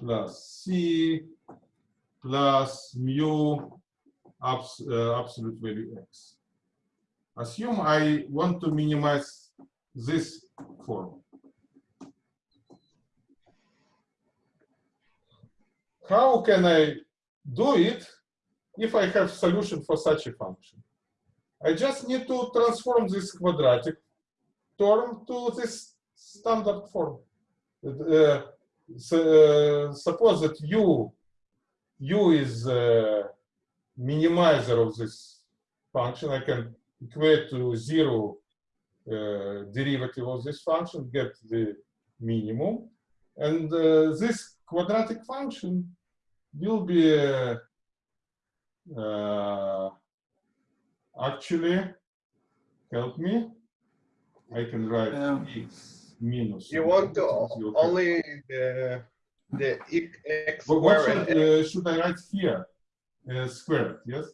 plus c plus mu abs, uh, absolute value x. Assume I want to minimize this form. How can I do it if I have solution for such a function? I just need to transform this quadratic term to this standard form. Uh, so, uh, suppose that u, u is uh, minimizer of this function. I can equate to zero uh, derivative of this function, get the minimum. And uh, this quadratic function will be uh, uh, actually, help me, I can write Yeah. x minus. You want to only the the x What, what should, uh, should I write here? uh, squared, yes?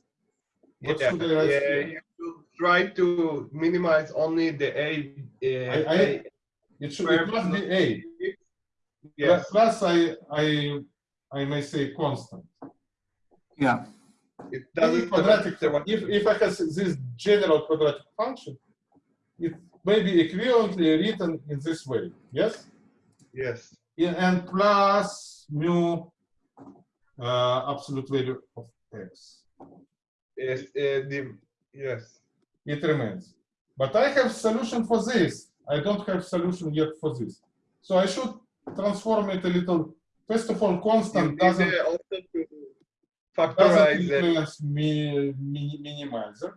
What Yeah, should I write yeah, here? you try to minimize only the A. Uh, I- I- A- It should, square it must be A. Yes, Plus I, I, I may say constant. Yeah. it doesn't. quadratic, matter if, if I have this general quadratic function, it may be equivalently written in this way, yes? Yes, Yeah, and plus mu uh, absolute value of x. yes, uh, the, yes. It remains. But I have solution for this. I don't have solution yet for this. So I should transform it a little. First of all, constant doesn't, uh, doesn't factorize influence me, me, minimizer.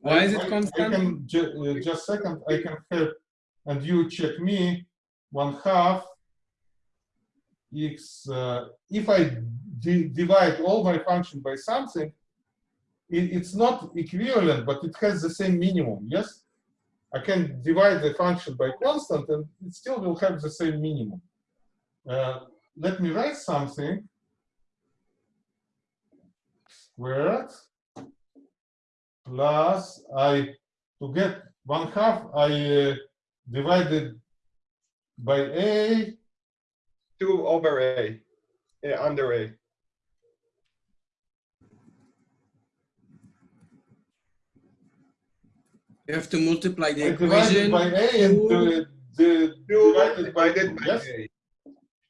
Why I- is it constant? I can ju- uh, just second. I can have, and you check me one half x. Uh, if I di- divide all my function by something, it, it's not equivalent, but it has the same minimum. Yes, I can divide the function by constant, and it still will have the same minimum. Uh, let me write something. Squared plus I, to get one half, I uh, divided by A, Two over A, uh, under A. You have to multiply the divided equation. by A and uh, the, Two divided by divided two, by yes? A.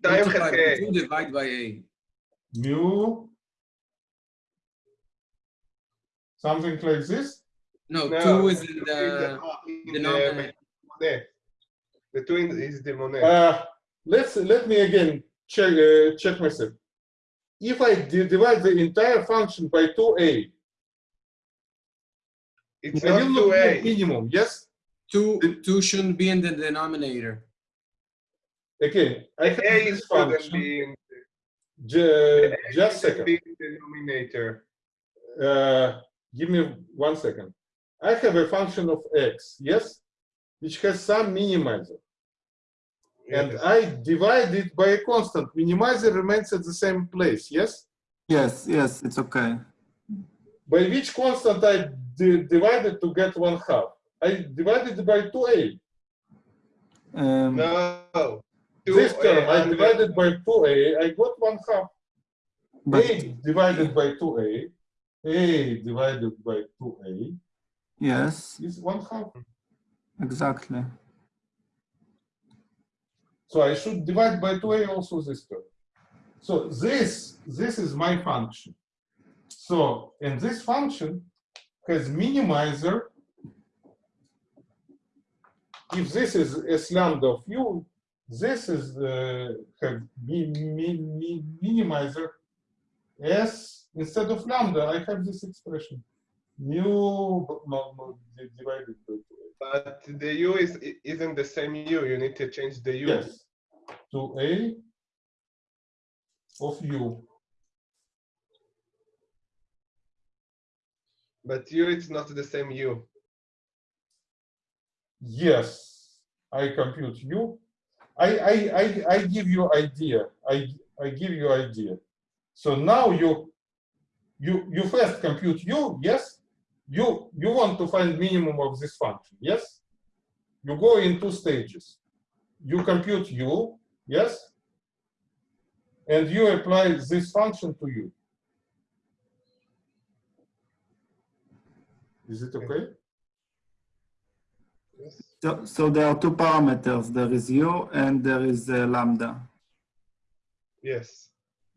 Divide by by A. Mu. Something like this? No, no 2 is in the, denominator. the, the, 2 is the Monet. Uh, let's, let me again check, uh, check myself. If I divide the entire function by 2a, it's not 2a. Minimum, yes? 2, 2 shouldn't be in the denominator. Again, I have A this is function. be in. Ju- A just shouldn't second. be in the denominator. Uh, give me one second. I have a function of x, yes, which has some minimizer, and I divide it by a constant. Minimizer remains at the same place, yes? Yes, yes, it's okay. By which constant I divided to get one half? I divided by 2a. Um, No. This term A I under- divided by 2a, eh, I got one half. but a divided by 2a, eh, a divided by 2a yes, is one half. exactly. So I should divide by 2a also this term. So this, this is my function. So, and this function has minimizer. If this is S lambda of u, this is have mi, mi, mi, minimizer S instead of lambda. I have this expression mu no, no, divided by 2a. But the U is isn't the same U. You need to change the U. Yes, to A of U. But U is not the same U. Yes, I compute U. I, I, I, I give you idea. I, I give you idea. So now you, you, you first compute U, yes? You, you want to find minimum of this function, yes? You go in two stages. You compute U, yes? And you apply this function to U. Is it okay? Yes. So, so there are two parameters. There is u and there is uh, lambda. Yes.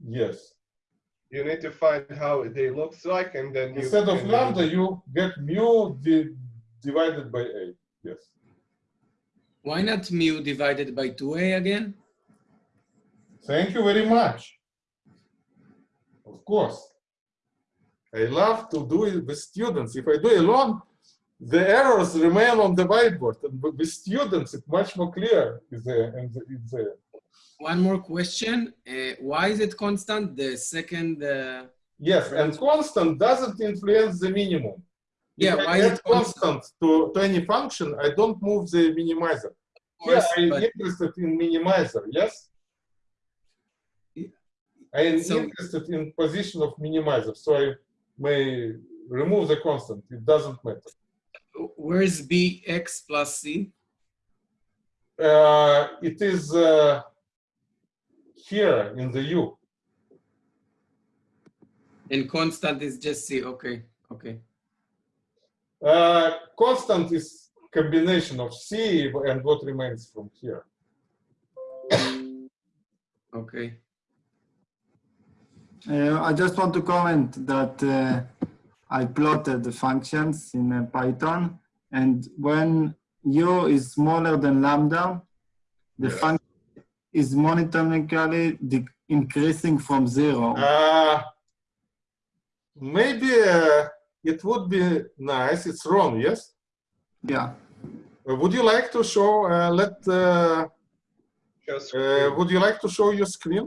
Yes. You need to find how they looks like, and then you Instead of lambda, you get mu di- divided by a. Yes. Why not mu divided by 2a again? Thank you very much. Of course. I love to do it with students. If I do alone, the errors remain on the whiteboard. And with students, it's much more clear. Is there there. One more question. Uh, why is it constant? The second, uh, Yes, and constant doesn't influence the minimum. yeah, if I is add it constant? constant to, to any function, I don't move the minimizer. Course, Here I'm but interested in minimizer, yes? I am So- interested in position of minimizer, so I may remove the constant. It doesn't matter. Where is bx plus c? Uh, it is uh, here in the U. And constant is just c. Okay, okay. Uh, constant is combination of C and what remains from here. Okay. Uh, I just want to comment that uh, I plotted the functions in uh, Python, and when u is smaller than lambda, the Yes. function is monotonically increasing from zero. Uh, maybe uh, it would be nice. It's wrong, yes? yeah. Uh, would you like to show? Uh, let. Uh, uh, would you like to show your screen?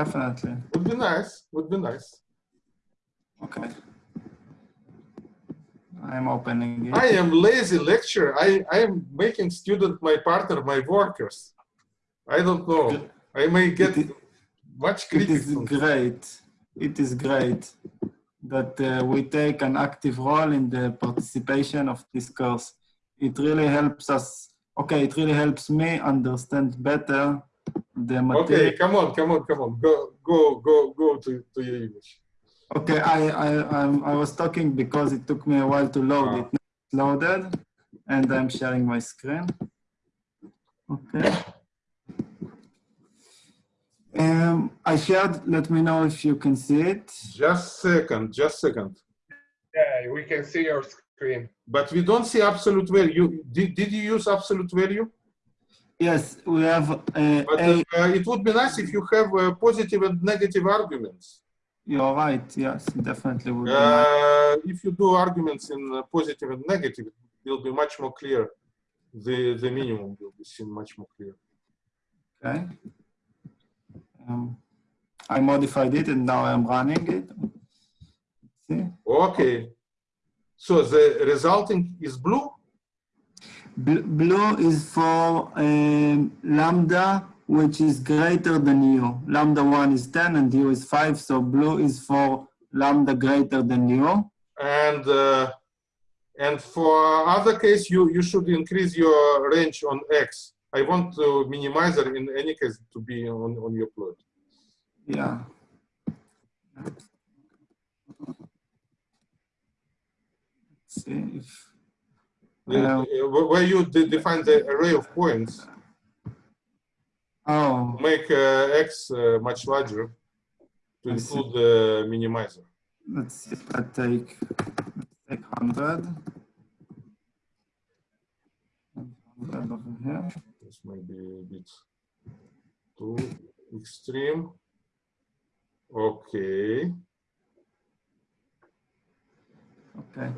Definitely. Would be nice. Would be nice. Okay. I'm opening it. I am lazy lecturer. I I am making student my partner, my workers. I don't know. I may get It much It critics. is great. It is great that uh, we take an active role in the participation of this course. It really helps us. Okay, it really helps me understand better the material. Okay, come on, come on, come on. Go, go, go, go to, to your image. Okay, I, I, I'm, I was talking because it took me a while to load Ah. it. Now loaded, and I'm sharing my screen. Okay. Um, I shared. Let me know if you can see it. Just second, just second. yeah, we can see your screen. But we don't see absolute value. Did, did you use absolute value? Yes, we have uh, But a. uh, it would be nice if you have uh, positive and negative arguments. You're right. Yes, definitely. Would. Uh, if you do arguments in positive and negative, it will be much more clear. The, the minimum will be seen much more clear. Okay. Um, I modified it and now I'm running it. See? Okay. So the resulting is blue? Bl- Blue is for um, lambda, which is greater than u. Lambda 1 is 10 and u is 5, so blue is for lambda greater than u. And uh, and for other case, you you should increase your range on x. I want to minimize it in any case to be on on your plot. Yeah. Let's see if. Uh, where you define the array of points, Oh, make uh, x uh, much larger to include the minimizer. let's see if I take, take 100. 100 over here. This might be a bit too extreme. Okay. Okay.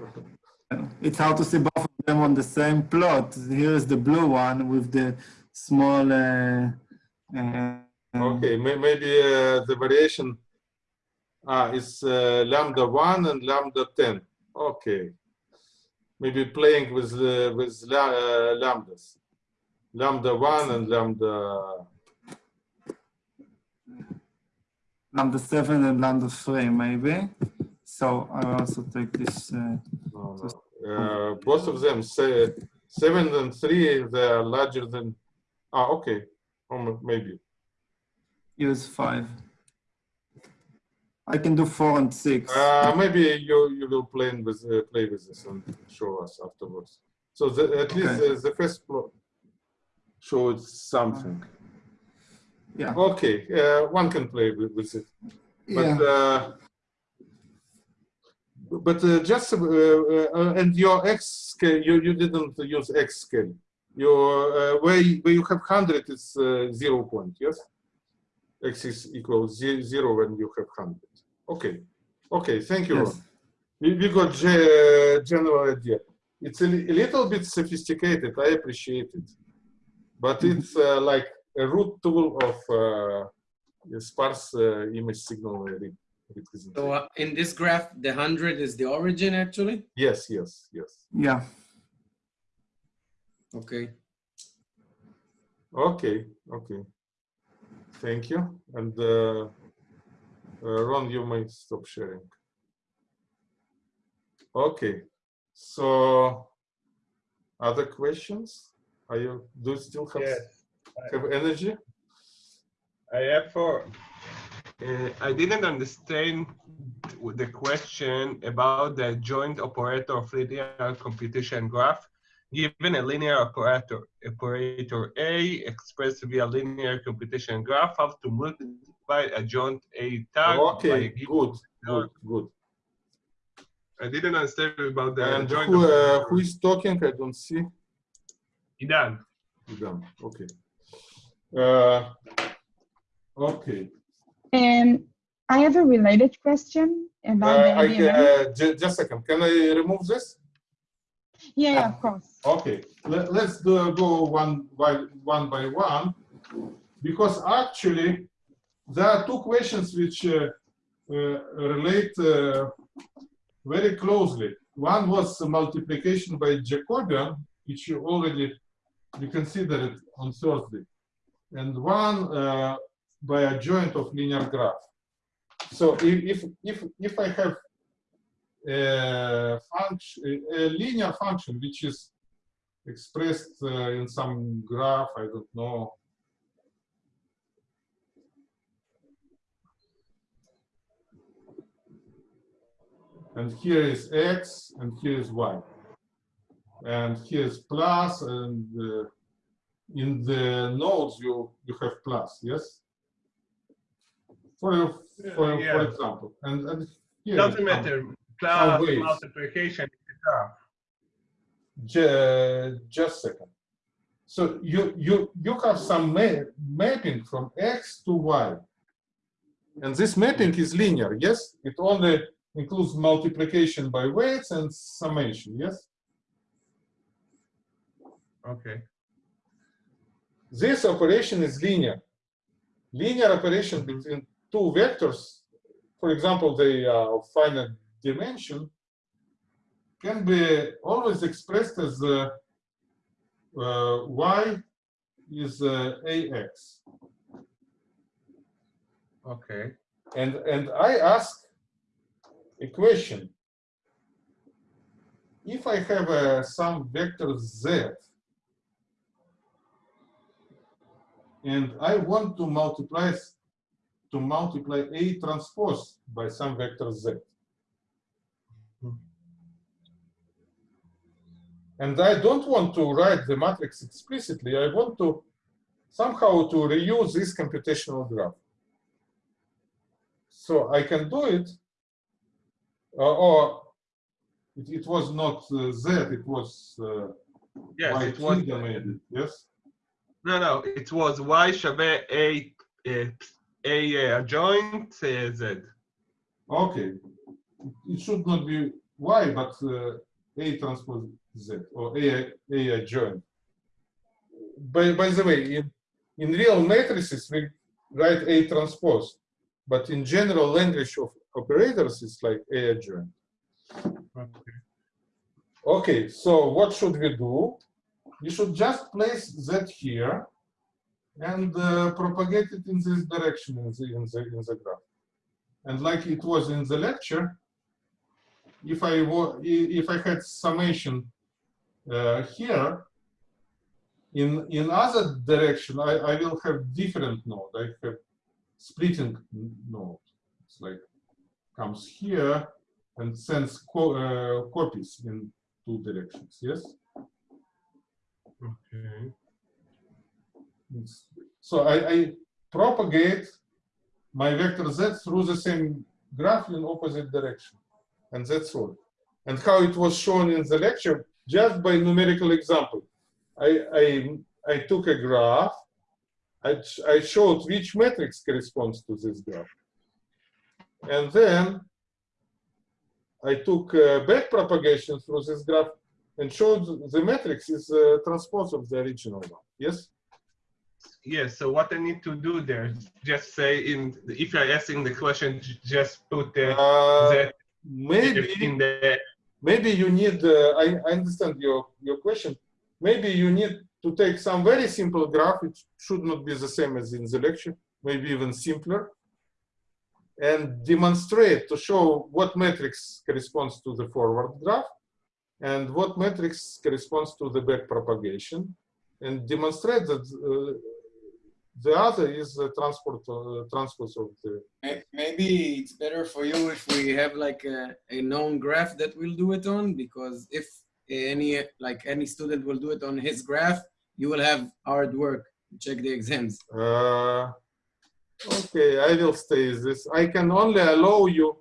It's hard to see both of them on the same plot. Here is the blue one with the small. Uh, uh, Okay, may, maybe uh, the variation ah, is uh, lambda 1 and lambda 10. Okay. Maybe playing with uh, with la, uh, lambdas. Lambda 1 and lambda. Lambda 7 and lambda 3, maybe. So I also take this. Uh, No, no. Uh, both of them say 7 and 3, they are larger than. Ah, okay. Um, maybe. use 5. I can do 4 and 6. Uh, maybe you, you will play with, uh, play with this and show us afterwards. So the, at least Okay. uh, the first plot showed something. yeah. Okay, uh, one can play with, with it. But, yeah. uh, but uh, just, uh, uh, and your X scale, you, you didn't use X scale. Your, uh, where, you- where you have 100 is uh, zero point, yes? X is equal zero when you have 100. Okay, okay, thank you. Yes. We, we got ge- general idea. It's a, a little bit sophisticated. I appreciate it, but Mhm. it's uh, like a root tool of uh, a sparse uh, image signal representation. So uh, in this graph, the 100 is the origin actually? yes, yes, yes. Yeah. Okay. Okay, okay. Thank you. And uh, uh, Ron, you may stop sharing. Okay. So, other questions? Are you do you still have Yes, have energy? I have for. Uh, I didn't understand the question about the joint operator of linear computation graph. Given a linear operator, operator A expressed via linear computation graph, have to multiply adjoint A tag by a Okay, given- good, good, good. I didn't understand about the And joint who, uh, who is talking? I don't see. Idan. Done. Okay. Uh, okay. Um, I have a related question about Uh, the I, ADMM. uh, ju- just a second. Can I remove this? Yeah, yeah, of course. Okay. Let, let's do, go one by one by one, because actually there are two questions which uh, uh, relate uh, very closely. One was multiplication by Jacobian, which you already you considered on Thursday, and one uh, by adjoint of linear graph. So if if if, if I have a function, a linear function which is expressed uh, in some graph, I don't know. And here is x, and here is y. And here is plus, and uh, in the nodes you you have plus, yes. For for, Yeah. for example, and and here Doesn't matter. Ways. multiplication is a graph. Ju- just a second. So you you you have some ma mapping from x to y, and this mapping is linear. Yes, it only includes multiplication by weights and summation. Yes, Okay. this operation is linear. Linear operation between two vectors, for example, they uh, are of finite dimension, can be always expressed as uh, uh, y is uh, ax. Okay. And, and I ask a question. If I have uh, some vector z, and I want to multiply to multiply A transpose by some vector z. And I don't want to write the matrix explicitly. I want to somehow to reuse this computational graph. So I can do it, uh, or it, it, was not uh, Z, it was uh, yes, it was, maybe, yes? No, no, it was Y shabe A, A, A adjoint Z. Okay, it should not be Y, but uh, a transpose Z, or A, A adjoint. By, by the way, in, in real matrices, we write A transpose, but in general language of operators, it's like A adjoint. Okay. Okay, so what should we do? We should just place Z here and uh, propagate it in this direction in the, in, the, in the graph. And like it was in the lecture, if I, if I had summation uh, here, in, in other direction, I, I will have different node. I have splitting node. It's like comes here and sends co uh, copies in two directions, yes? Okay. It's- So I, I propagate my vector z through the same graph in opposite direction. And that's all. And how it was shown in the lecture, just by numerical example. I, I, I took a graph, I, I showed which matrix corresponds to this graph. And then I took uh, back propagation through this graph and showed the matrix is a transpose of the original one. Yes? Yes, so what I need to do there, just say in, if you're asking the question, just put the Uh, z maybe maybe you need uh, I, I understand your your question. Maybe you need to take some very simple graph. It should not be the same as in the lecture maybe even simpler, and demonstrate to show what matrix corresponds to the forward graph and what matrix corresponds to the back propagation, and demonstrate that uh, the other is the transport uh, transpose of the Maybe it's better for you if we have like a, a known graph that we'll do it on, because if any, like any student will do it on his graph, you will have hard work to check the exams. Uh, okay, I will stay this. I can only allow you,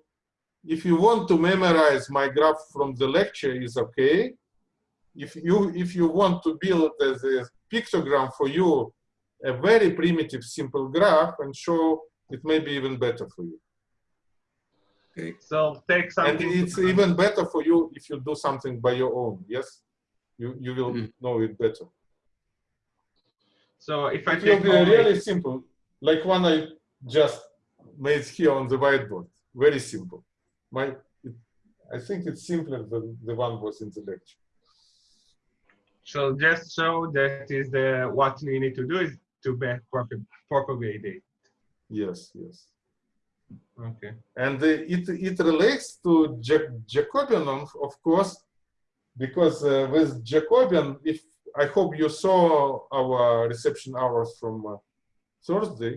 if you want to memorize my graph from the lecture is okay. If you if you want to build as a pictogram for you, a very primitive simple graph and show it may be even better for you. Okay. So take something. And it's even better for you if you do something by your own, yes? You you will Mm. know it better. So if I It will take be really simple, like one I just made here on the whiteboard. Very simple. My, it, I think it's simpler than the one was in the lecture. So just show that is the what you need to do is to back propa- propagate it. Yes, yes. Okay. And uh, it it relates to Ja- Jacobian, of, course, because uh, with Jacobian, if I hope you saw our reception hours from uh, Thursday,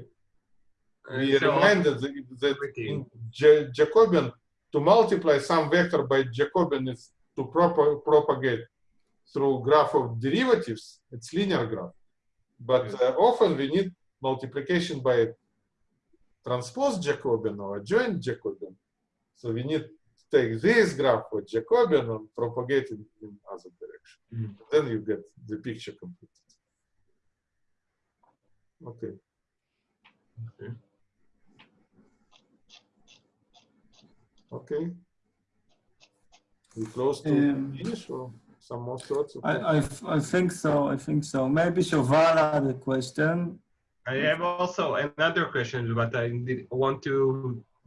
we Uh, so- reminded that, that in Ja- Jacobian to multiply some vector by Jacobian is to propa- propagate through graph of derivatives. It's linear graph, but Yes. uh, often we need multiplication by transpose Jacobian or adjoint Jacobian. So we need to take this graph with Jacobian and propagate it in other direction. Mhm. Then you get the picture completed. Okay. Okay. Okay. We close to Um, finish or some more thoughts? I, I, I think so. I think so. Maybe Shoval had a question. I have also another question, but I did want to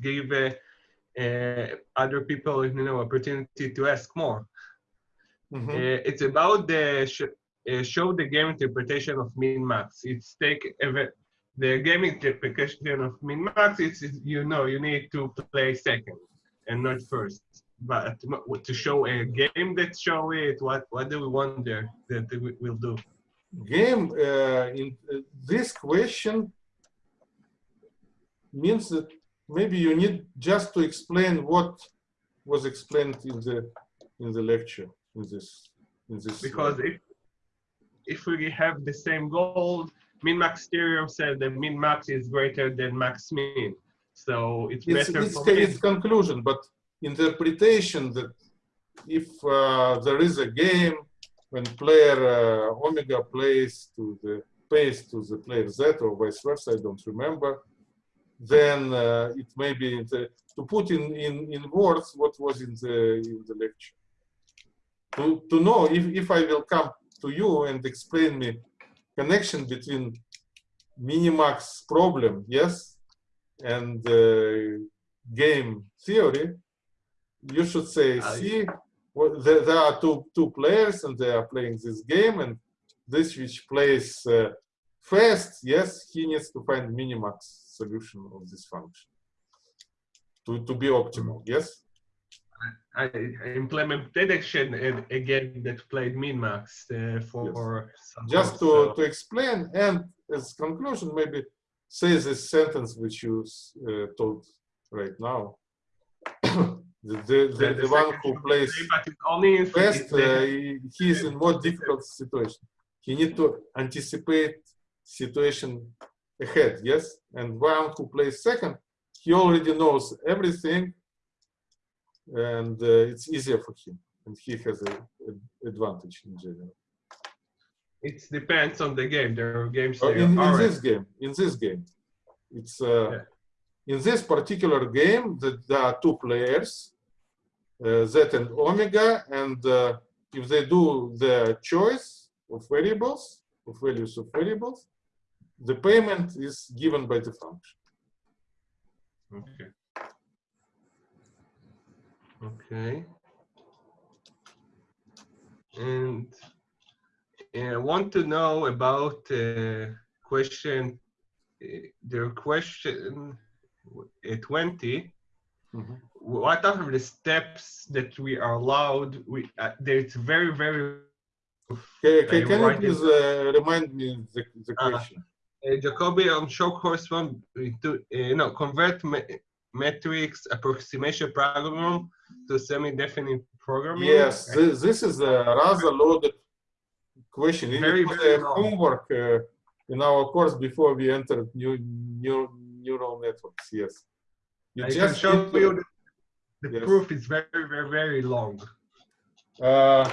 give uh, uh, other people, you know, opportunity to ask more. Mhm. Uh, it's about the sh- uh, show the game interpretation of min max. It's take a the game interpretation of min max. It's you know you need to play second and not first. But to show a game that show it, what what do we wonder that we will do? Game uh, in uh, this question means that maybe you need just to explain what was explained in the in the lecture in this in this because if if we have the same goal, min max theorem said that min max is greater than max min. So it's, it's, better it's, it's conclusion, but interpretation that if uh, there is a game when player uh, omega plays to the pays to the player z or vice versa, I don't remember, then uh, it may be the, to put in, in, in words what was in the in the lecture. To, to know if, if I will come to you and explain me connection between minimax problem, yes, and uh, game theory, you should say, see, well, there, there are two, two players and they are playing this game and this which plays uh, fast, yes, he needs to find minimax solution of this function to, to be optimal, yes? I, I implemented action and a game that played min max uh, for some Just to, so- to explain and as conclusion, maybe say this sentence which you uh, told right now. [coughs] the, the, the, the one who plays play, but only in First, uh, he he is in more difficult situation. He need to anticipate situation ahead, yes? And one who plays second, he already knows everything and uh, it's easier for him. And he has a, a advantage in general. it depends on the game. There are games that in, in this game, in this game, it's uh, Yeah. in this particular game that there are two players, Z and Omega, and uh, if they do the choice of variables, of values of variables, the payment is given by the function. Okay. Okay. And uh, I want to know about uh, question uh, the question uh, 20, Mhm. What are the steps that we are allowed? We, uh, there's very, very, Can, can, you can you please uh, remind me the, the Uh, question? uh, Jacobi on show correspond to, uh, no, convert me- metrics approximation program to semi-definite programming. Yes, this, this is a rather loaded question. It Very, was very a long. homework uh, in our course before we entered new, new neural networks. Yes. You I can just show need to- you the, the Yes. proof is very, very, very long. Uh,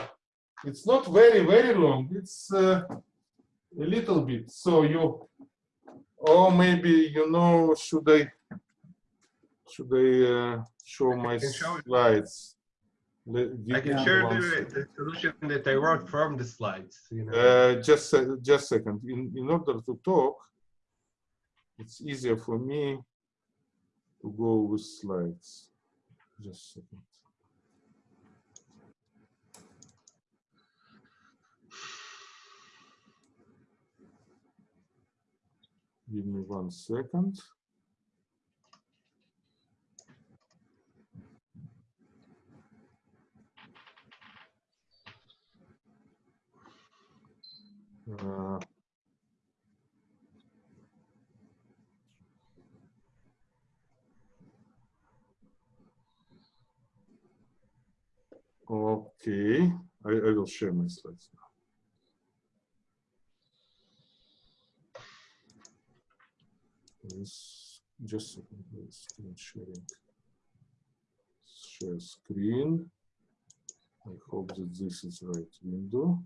it's not very, very long. It's uh, a little bit. So you, or maybe, you know, should I, should I uh, show my show slides? Le- I can share the, the solution that I wrote from the slides. You know. Uh, just a, just a second. In, in order to talk, it's easier for me to go with slides. Just a second. Give me one second. Uh, Okay, I, I will share my slides now. Yes, just please. Screen sharing. Share screen. I hope that this is right window.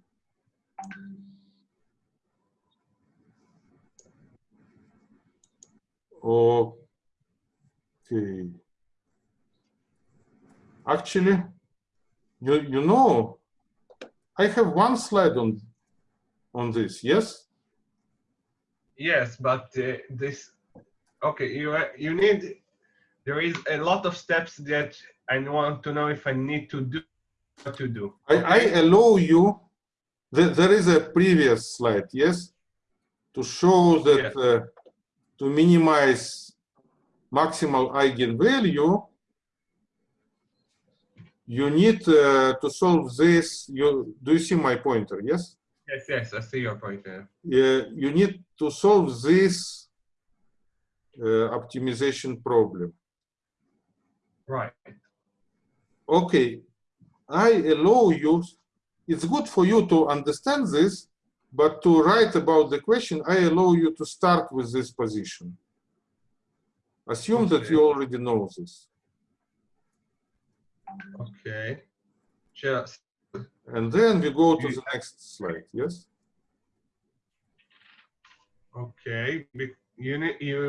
Okay. Actually, you you know, I have one slide on on this. Yes. Yes, but uh, this, okay, you you need. There is a lot of steps that I want to know if I need to do what to do. I, I allow you. There, there is a previous slide. Yes, to show that uh, to minimize maximal eigenvalue, you need uh, to solve this. You do you see my pointer? Yes. Yes, yes, I see your pointer. there. uh, you need to solve this uh, optimization problem. Right. Okay, I allow you, it's good for you to understand this, but to write about the question, I allow you to start with this position. Assume that you already know this. Okay. Just And then we go to the next slide, yes? okay. You need you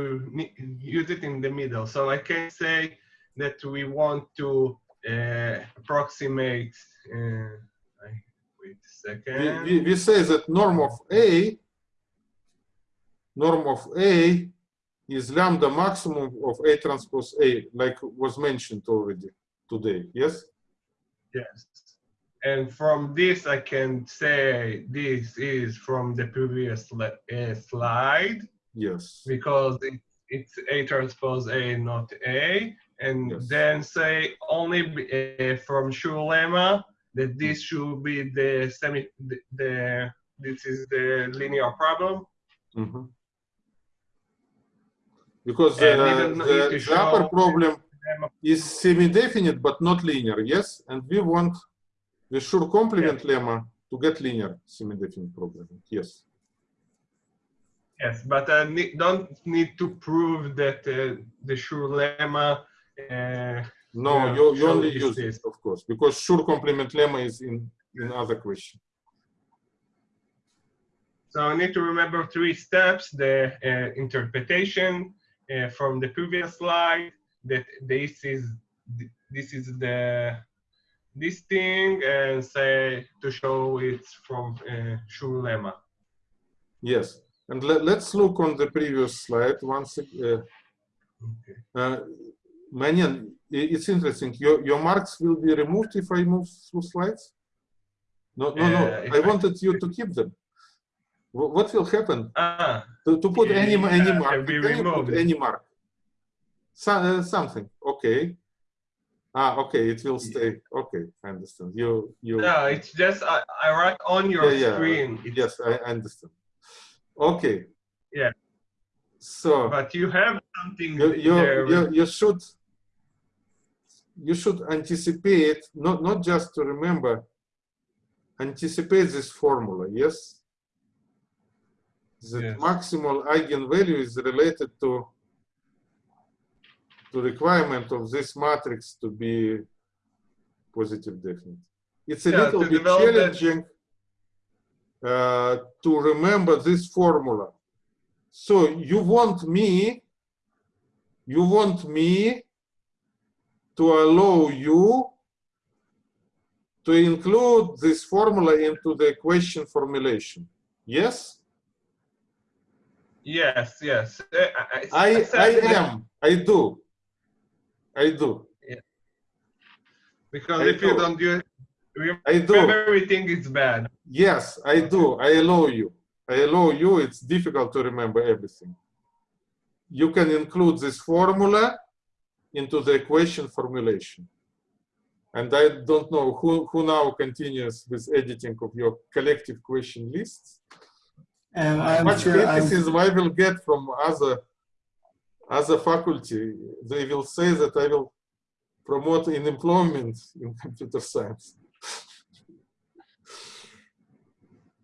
use it in the middle. So I can say that we want to uh, approximate. Uh, wait a We, second. we, we say that norm of A, norm of A is lambda maximum of A transpose A, like was mentioned already today, yes? Yes. And from this, I can say this is from the previous uh, slide Yes. because it, it's A transpose A, not A. And Yes. then say only uh, from Schur lemma that this should be the semi, the, the this is the linear problem. Mhm. Because And uh, we don't need the, the upper problem is semi-definite but not linear, yes? And we want the Schur complement lemma to get linear semi-definite problem, yes. Yes, but I ne- don't need to prove that uh, the Schur lemma. Uh, No, you, you only use it, of course, because Schur complement lemma is in, in other question. So I need to remember three steps, the uh, interpretation uh, from the previous slide, that this is this is the this thing, and say to show it's from uh, Schur lemma. Yes, and let, let's look on the previous slide once. Uh, Okay. uh, Manyan, i- it's interesting. Your, your marks will be removed if I move through slides? No, no, Uh, no. if I I- wanted you to keep them. What will happen Ah, to, to put any Yeah, any can mark? be Can you put any mark? So, uh, something. Okay. Ah, okay. It will stay. Okay, I understand. You you. no, it's just I, I write on your Yeah, screen. Yes, I I understand. Okay. Yeah. So But you have something you you there. you, you should you should anticipate not not just to remember anticipate this formula yes the Yes. maximal eigenvalue is related to to requirement of this matrix to be positive definite it's a Yeah, little bit challenging uh, to remember this formula so you want me you want me to allow you to include this formula into the equation formulation. Yes, Yes, yes. Uh, I, said I am. I do. I do. Because I if you do. don't do it, I do. everything is bad. Yes, I do. I allow you. I allow you. It's difficult to remember everything. You can include this formula into the equation formulation. And I don't know who, who now continues with editing of your collective question lists. And I'm Much sure I'm, criticism I will get from other other faculty. They will say that I will promote unemployment in [laughs] computer science.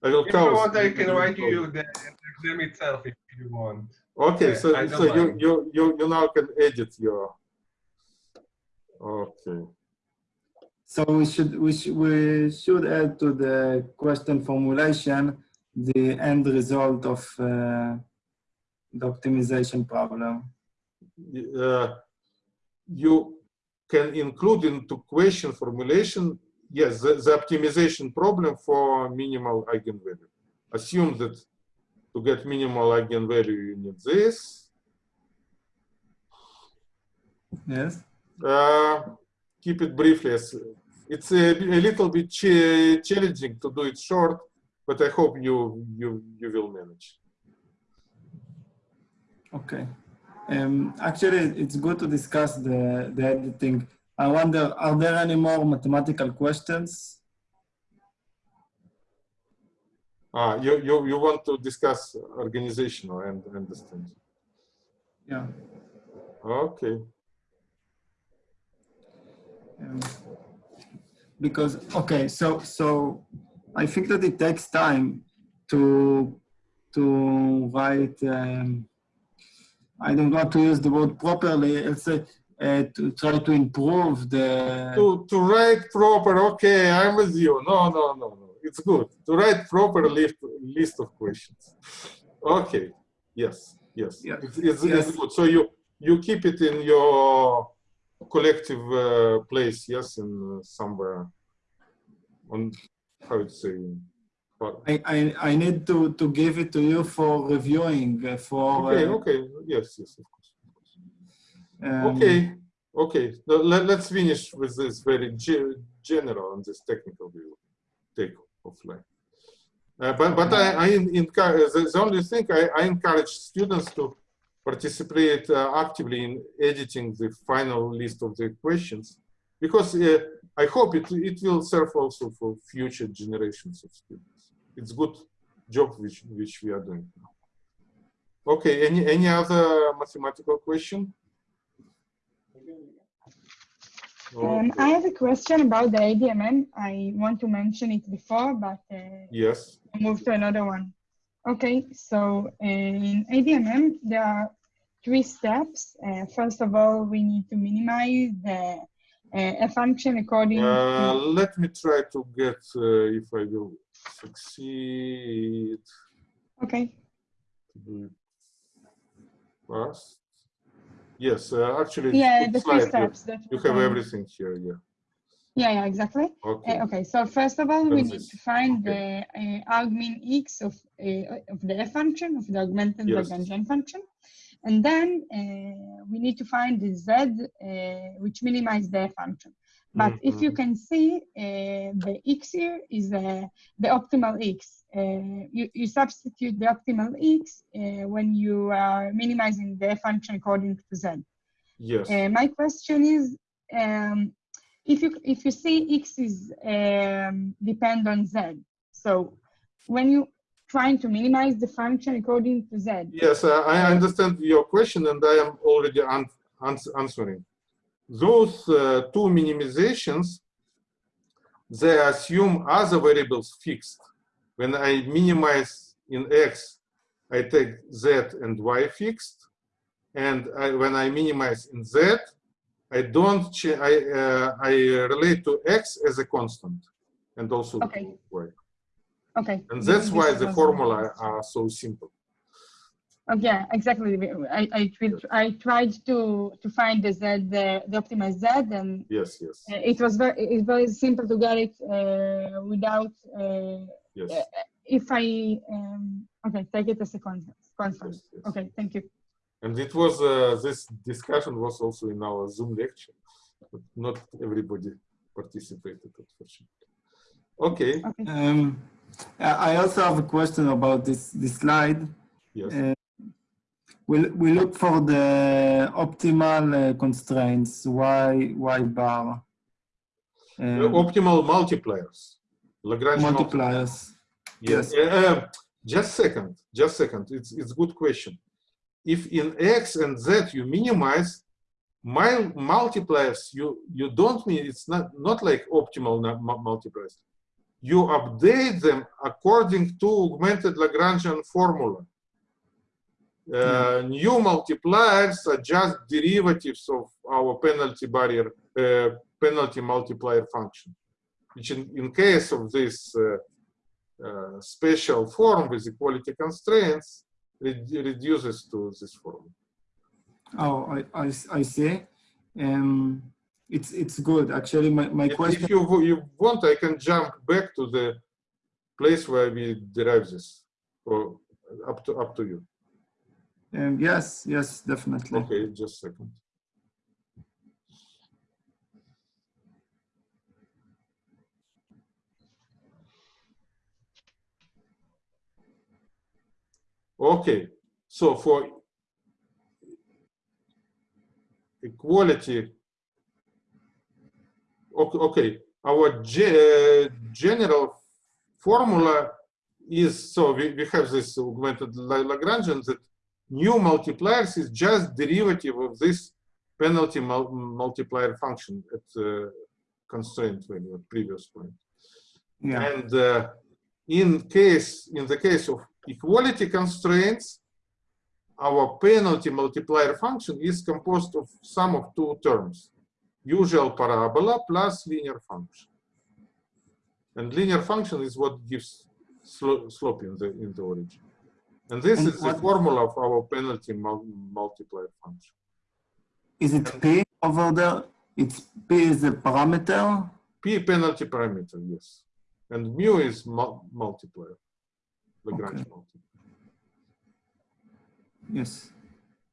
I will If you want, I can write you the exam itself if you want. Okay, Yeah, so I so you, you you you now can edit your. Okay. so we should we should we should add to the question formulation the end result of uh, the optimization problem. uh, you can include into question formulation, yes, the, the optimization problem for minimal eigenvalue. Assume that to get minimal eigenvalue, you need this. Yes. Uh, keep it briefly. as- It's a, a little bit cha- challenging to do it short, but I hope you you you will manage. Okay. Um, actually, it's good to discuss the, the editing. I wonder, are there any more mathematical questions? Ah, you you you want to discuss organizational and understand. Yeah. Okay. Um, because okay, so so I think that it takes time to to write. Um, I don't want to use the word properly. Say uh, to try to improve the. to to write proper okay i'm with you no no no no it's good to write proper list list of questions okay yes yes Yeah. it's, it's, Yes. it's good so you you keep it in your collective uh, place yes in uh, somewhere on how to say I, I, I need to, to give it to you for reviewing uh, for okay uh, okay yes yes of course um, okay okay Now, let, let's finish with this very ge- general and this technical view, take offline. Uh, but but i, I encourage the, the only thing I, I encourage students to participate uh, actively in editing the final list of the questions because uh, i hope it, it will serve also for future generations of students it's good job which which we are doing now okay any any other mathematical question Um, I have a question about the ADMM. I want to mention it before, but uh, Yes. Move to another one. Okay, so uh, in ADMM, there are three steps. Uh, first of all, we need to minimize the uh, a function according Uh, to, let me try to get uh, if I will succeed okay, fast. Yes, uh, actually, yeah, the three. You- steps. that You have everything here, yeah. Yeah, yeah, exactly. Okay. Uh, okay, so first of all, we need this- to find okay. the uh, argmin x of, uh, of the f function, of the augmented Yes. Lagrangian function. And then uh, we need to find the z, uh, which minimize the f function. But if you Mhm. can see, uh, the x here is uh, the optimal x. Uh, you, you substitute the optimal x uh, when you are minimizing the function according to z. Yes. Uh, my question is, um, if you if you say x is um, depend on z, so when you trying to minimize the function according to z, Yes, uh, I understand your question and I am already an ans answering. Those uh, two minimizations, they assume other variables fixed. When I minimize in x, I take z and y fixed. And I, when I minimize in z, I don't, I, uh, I relate to x as a constant and also Okay. y. okay. And that's why the formula are so simple. Oh, yeah, exactly. I I, will- I tried to to find the z the, the optimized z and Yes, yes, uh, it was very it's very simple to get it uh, without uh, yes. if I um, okay take it as a constant. constant. yes, yes. Okay, thank you. And it was, uh, this discussion was also in our Zoom lecture, but not everybody participated, unfortunately. Okay, Okay. Um, I I also have a question about this, this slide. yes, We, we look for the optimal uh, constraints, y, y bar. Um, optimal multipliers, Lagrange multipliers. multipliers. Yes, uh, just second, just second, it's, it's good question. If in X and Z you minimize, my multipliers, you, you don't mean, it's not, not like optimal multipliers. You update them according to augmented Lagrangian formula. Uh, New multipliers are just derivatives of our penalty barrier, uh, penalty multiplier function, which in, in case of this uh, uh, special form with equality constraints re- reduces to this form. Oh, I, I, I see. Um, it's, it's good. Actually, my, my If- question, If you, you want, I can jump back to the place where we derive this, or up to up to you. Um, yes, yes, definitely. Okay, just a second. Okay, so for equality, okay, okay, our ge- general formula is, so we, we have this augmented Lagrangian that new multipliers is just derivative of this penalty mul multiplier function at uh, constraint value at previous point. Yeah, And uh, in case, in the case of equality constraints, our penalty multiplier function is composed of sum of two terms, usual parabola plus linear function. And linear function is what gives slo slope in the, in the origin. And this And is the formula of our penalty multiplier function. is it P over there? It's P is the parameter? P penalty parameter, yes. And mu is mul multiplier, Lagrange Okay. multiplier. Yes.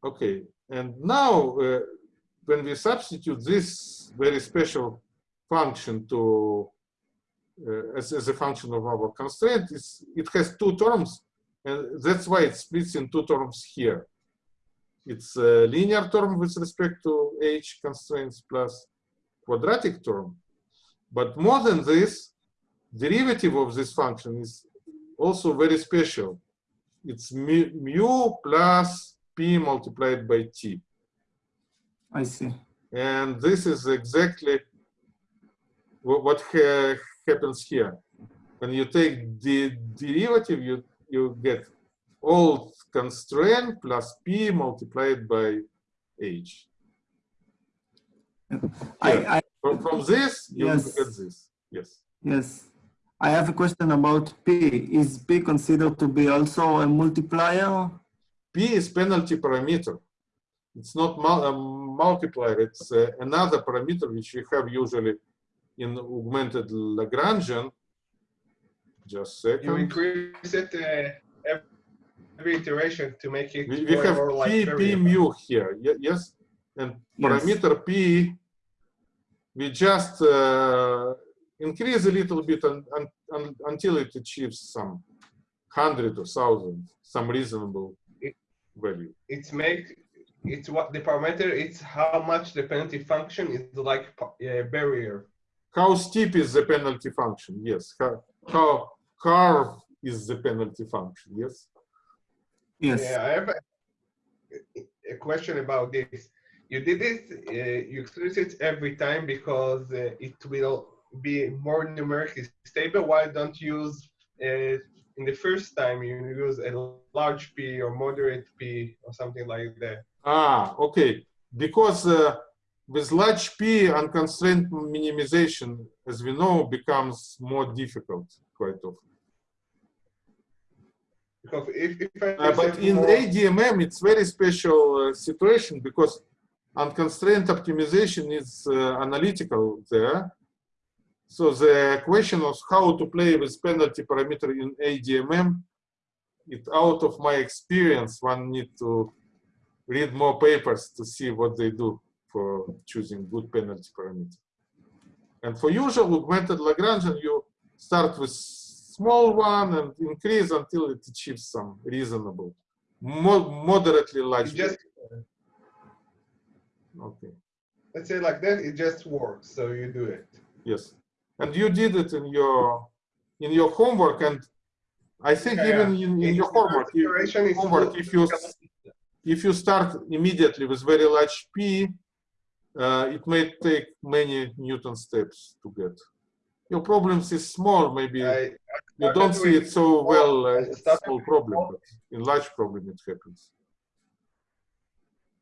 Okay, and now uh, when we substitute this very special function to uh, as, as a function of our constraint, it's, it has two terms, and that's why it splits in two terms here. It's a linear term with respect to h constraints plus quadratic term. But more than this, derivative of this function is also very special it's mu, mu plus p multiplied by t. I see. And this is exactly what, what ha happens here. When you take the derivative, you, you get old constraint plus p multiplied by h. I, Yeah. I, From, from this, you Yes. get this. Yes. yes. I have a question about P. Is P considered to be also a multiplier? P is penalty parameter. It's not mul a multiplier. It's uh, another parameter which we have usually in augmented Lagrangian. Just You second. increase it uh, every iteration to make it We, we more have and more like P, P mu here. Ye- Yes. And Yes. parameter P, we just uh, increase a little bit un, un, un, until it achieves some hundred or thousand, some reasonable value. It's make it's what the parameter. It's how much the penalty function is like a barrier. How steep is the penalty function? Yes. How, how curve is the penalty function? Yes. Yes. Yeah, I have a, a question about this. You did it, uh, you express it every time because uh, it will be more numerically stable. Why don't you use uh, in the first time you use a large p or moderate p or something like that? Ah, okay. Because uh, with large p, unconstrained minimization, as we know, becomes more difficult quite often. Because if, if I Uh, but in more- ADMM, it's very special uh, situation because unconstrained optimization is uh, analytical there. So the question of how to play with penalty parameter in ADMM, it out of my experience, one need to read more papers to see what they do for choosing good penalty parameter. And for usual augmented Lagrangian, you start with small one and increase until it achieves some reasonable, mo moderately large. just okay. let's say like that, it just works. So you do it. Yes, and you did it in your in your homework, and I think Yeah, even in, in It's- your homework, you, homework, if you if you start immediately with very large p, uh, it may take many Newton steps to get. Your problems is small, maybe I, you don't see it so small- well. I Uh, small problem, small- but in large problem it happens.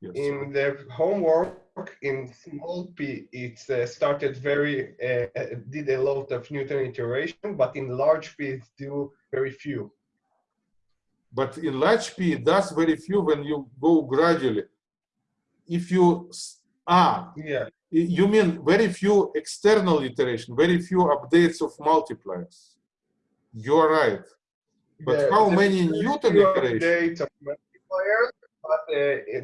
Yes. in the homework in small p, it uh, started very, uh, uh, did a lot of Newton iteration, but in large p, it's do very few. But in large P, it does very few when you go gradually. If you, ah, Yeah, you mean very few external iteration, very few updates of multipliers. You're right. But Yeah, how many Newton iterations? multipliers, but uh,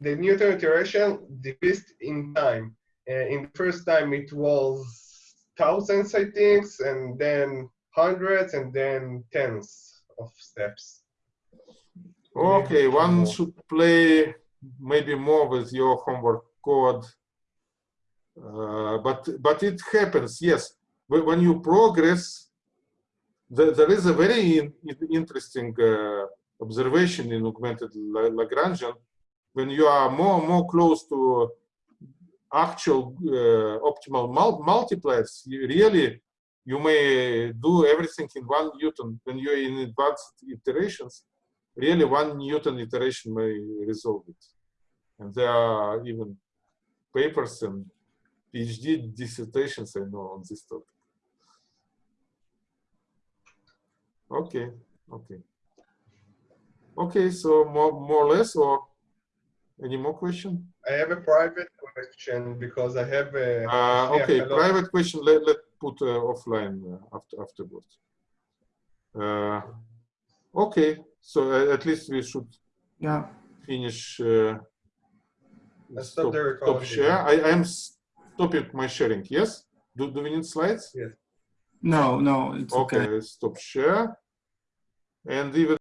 the Newton iteration decreased in time. Uh, in the first time, it was thousands, I think, and then hundreds, and then tens of steps. Okay, one should play maybe more with your homework code. Uh, but but it happens, yes. When you progress, there, there is a very in- in- interesting uh, observation in augmented La- Lagrangian. When you are more more close to actual uh, optimal mul- multipliers, you really you may do everything in one Newton. When you're in advanced iterations, really one Newton iteration may resolve it. And there are even papers and PhD dissertations I know on this topic. Okay, okay. Okay, so more, more or less, or any more question? I have a private question because I have a. Uh, okay, a private question, let, let put uh, offline uh, after, afterwards. Uh, okay, so uh, at least we should Yeah. finish. Uh, Let's stop the stop recording. share. I am stopping my sharing. Yes. Do, do we need slides? No, no, it's okay. Okay. Stop share. And even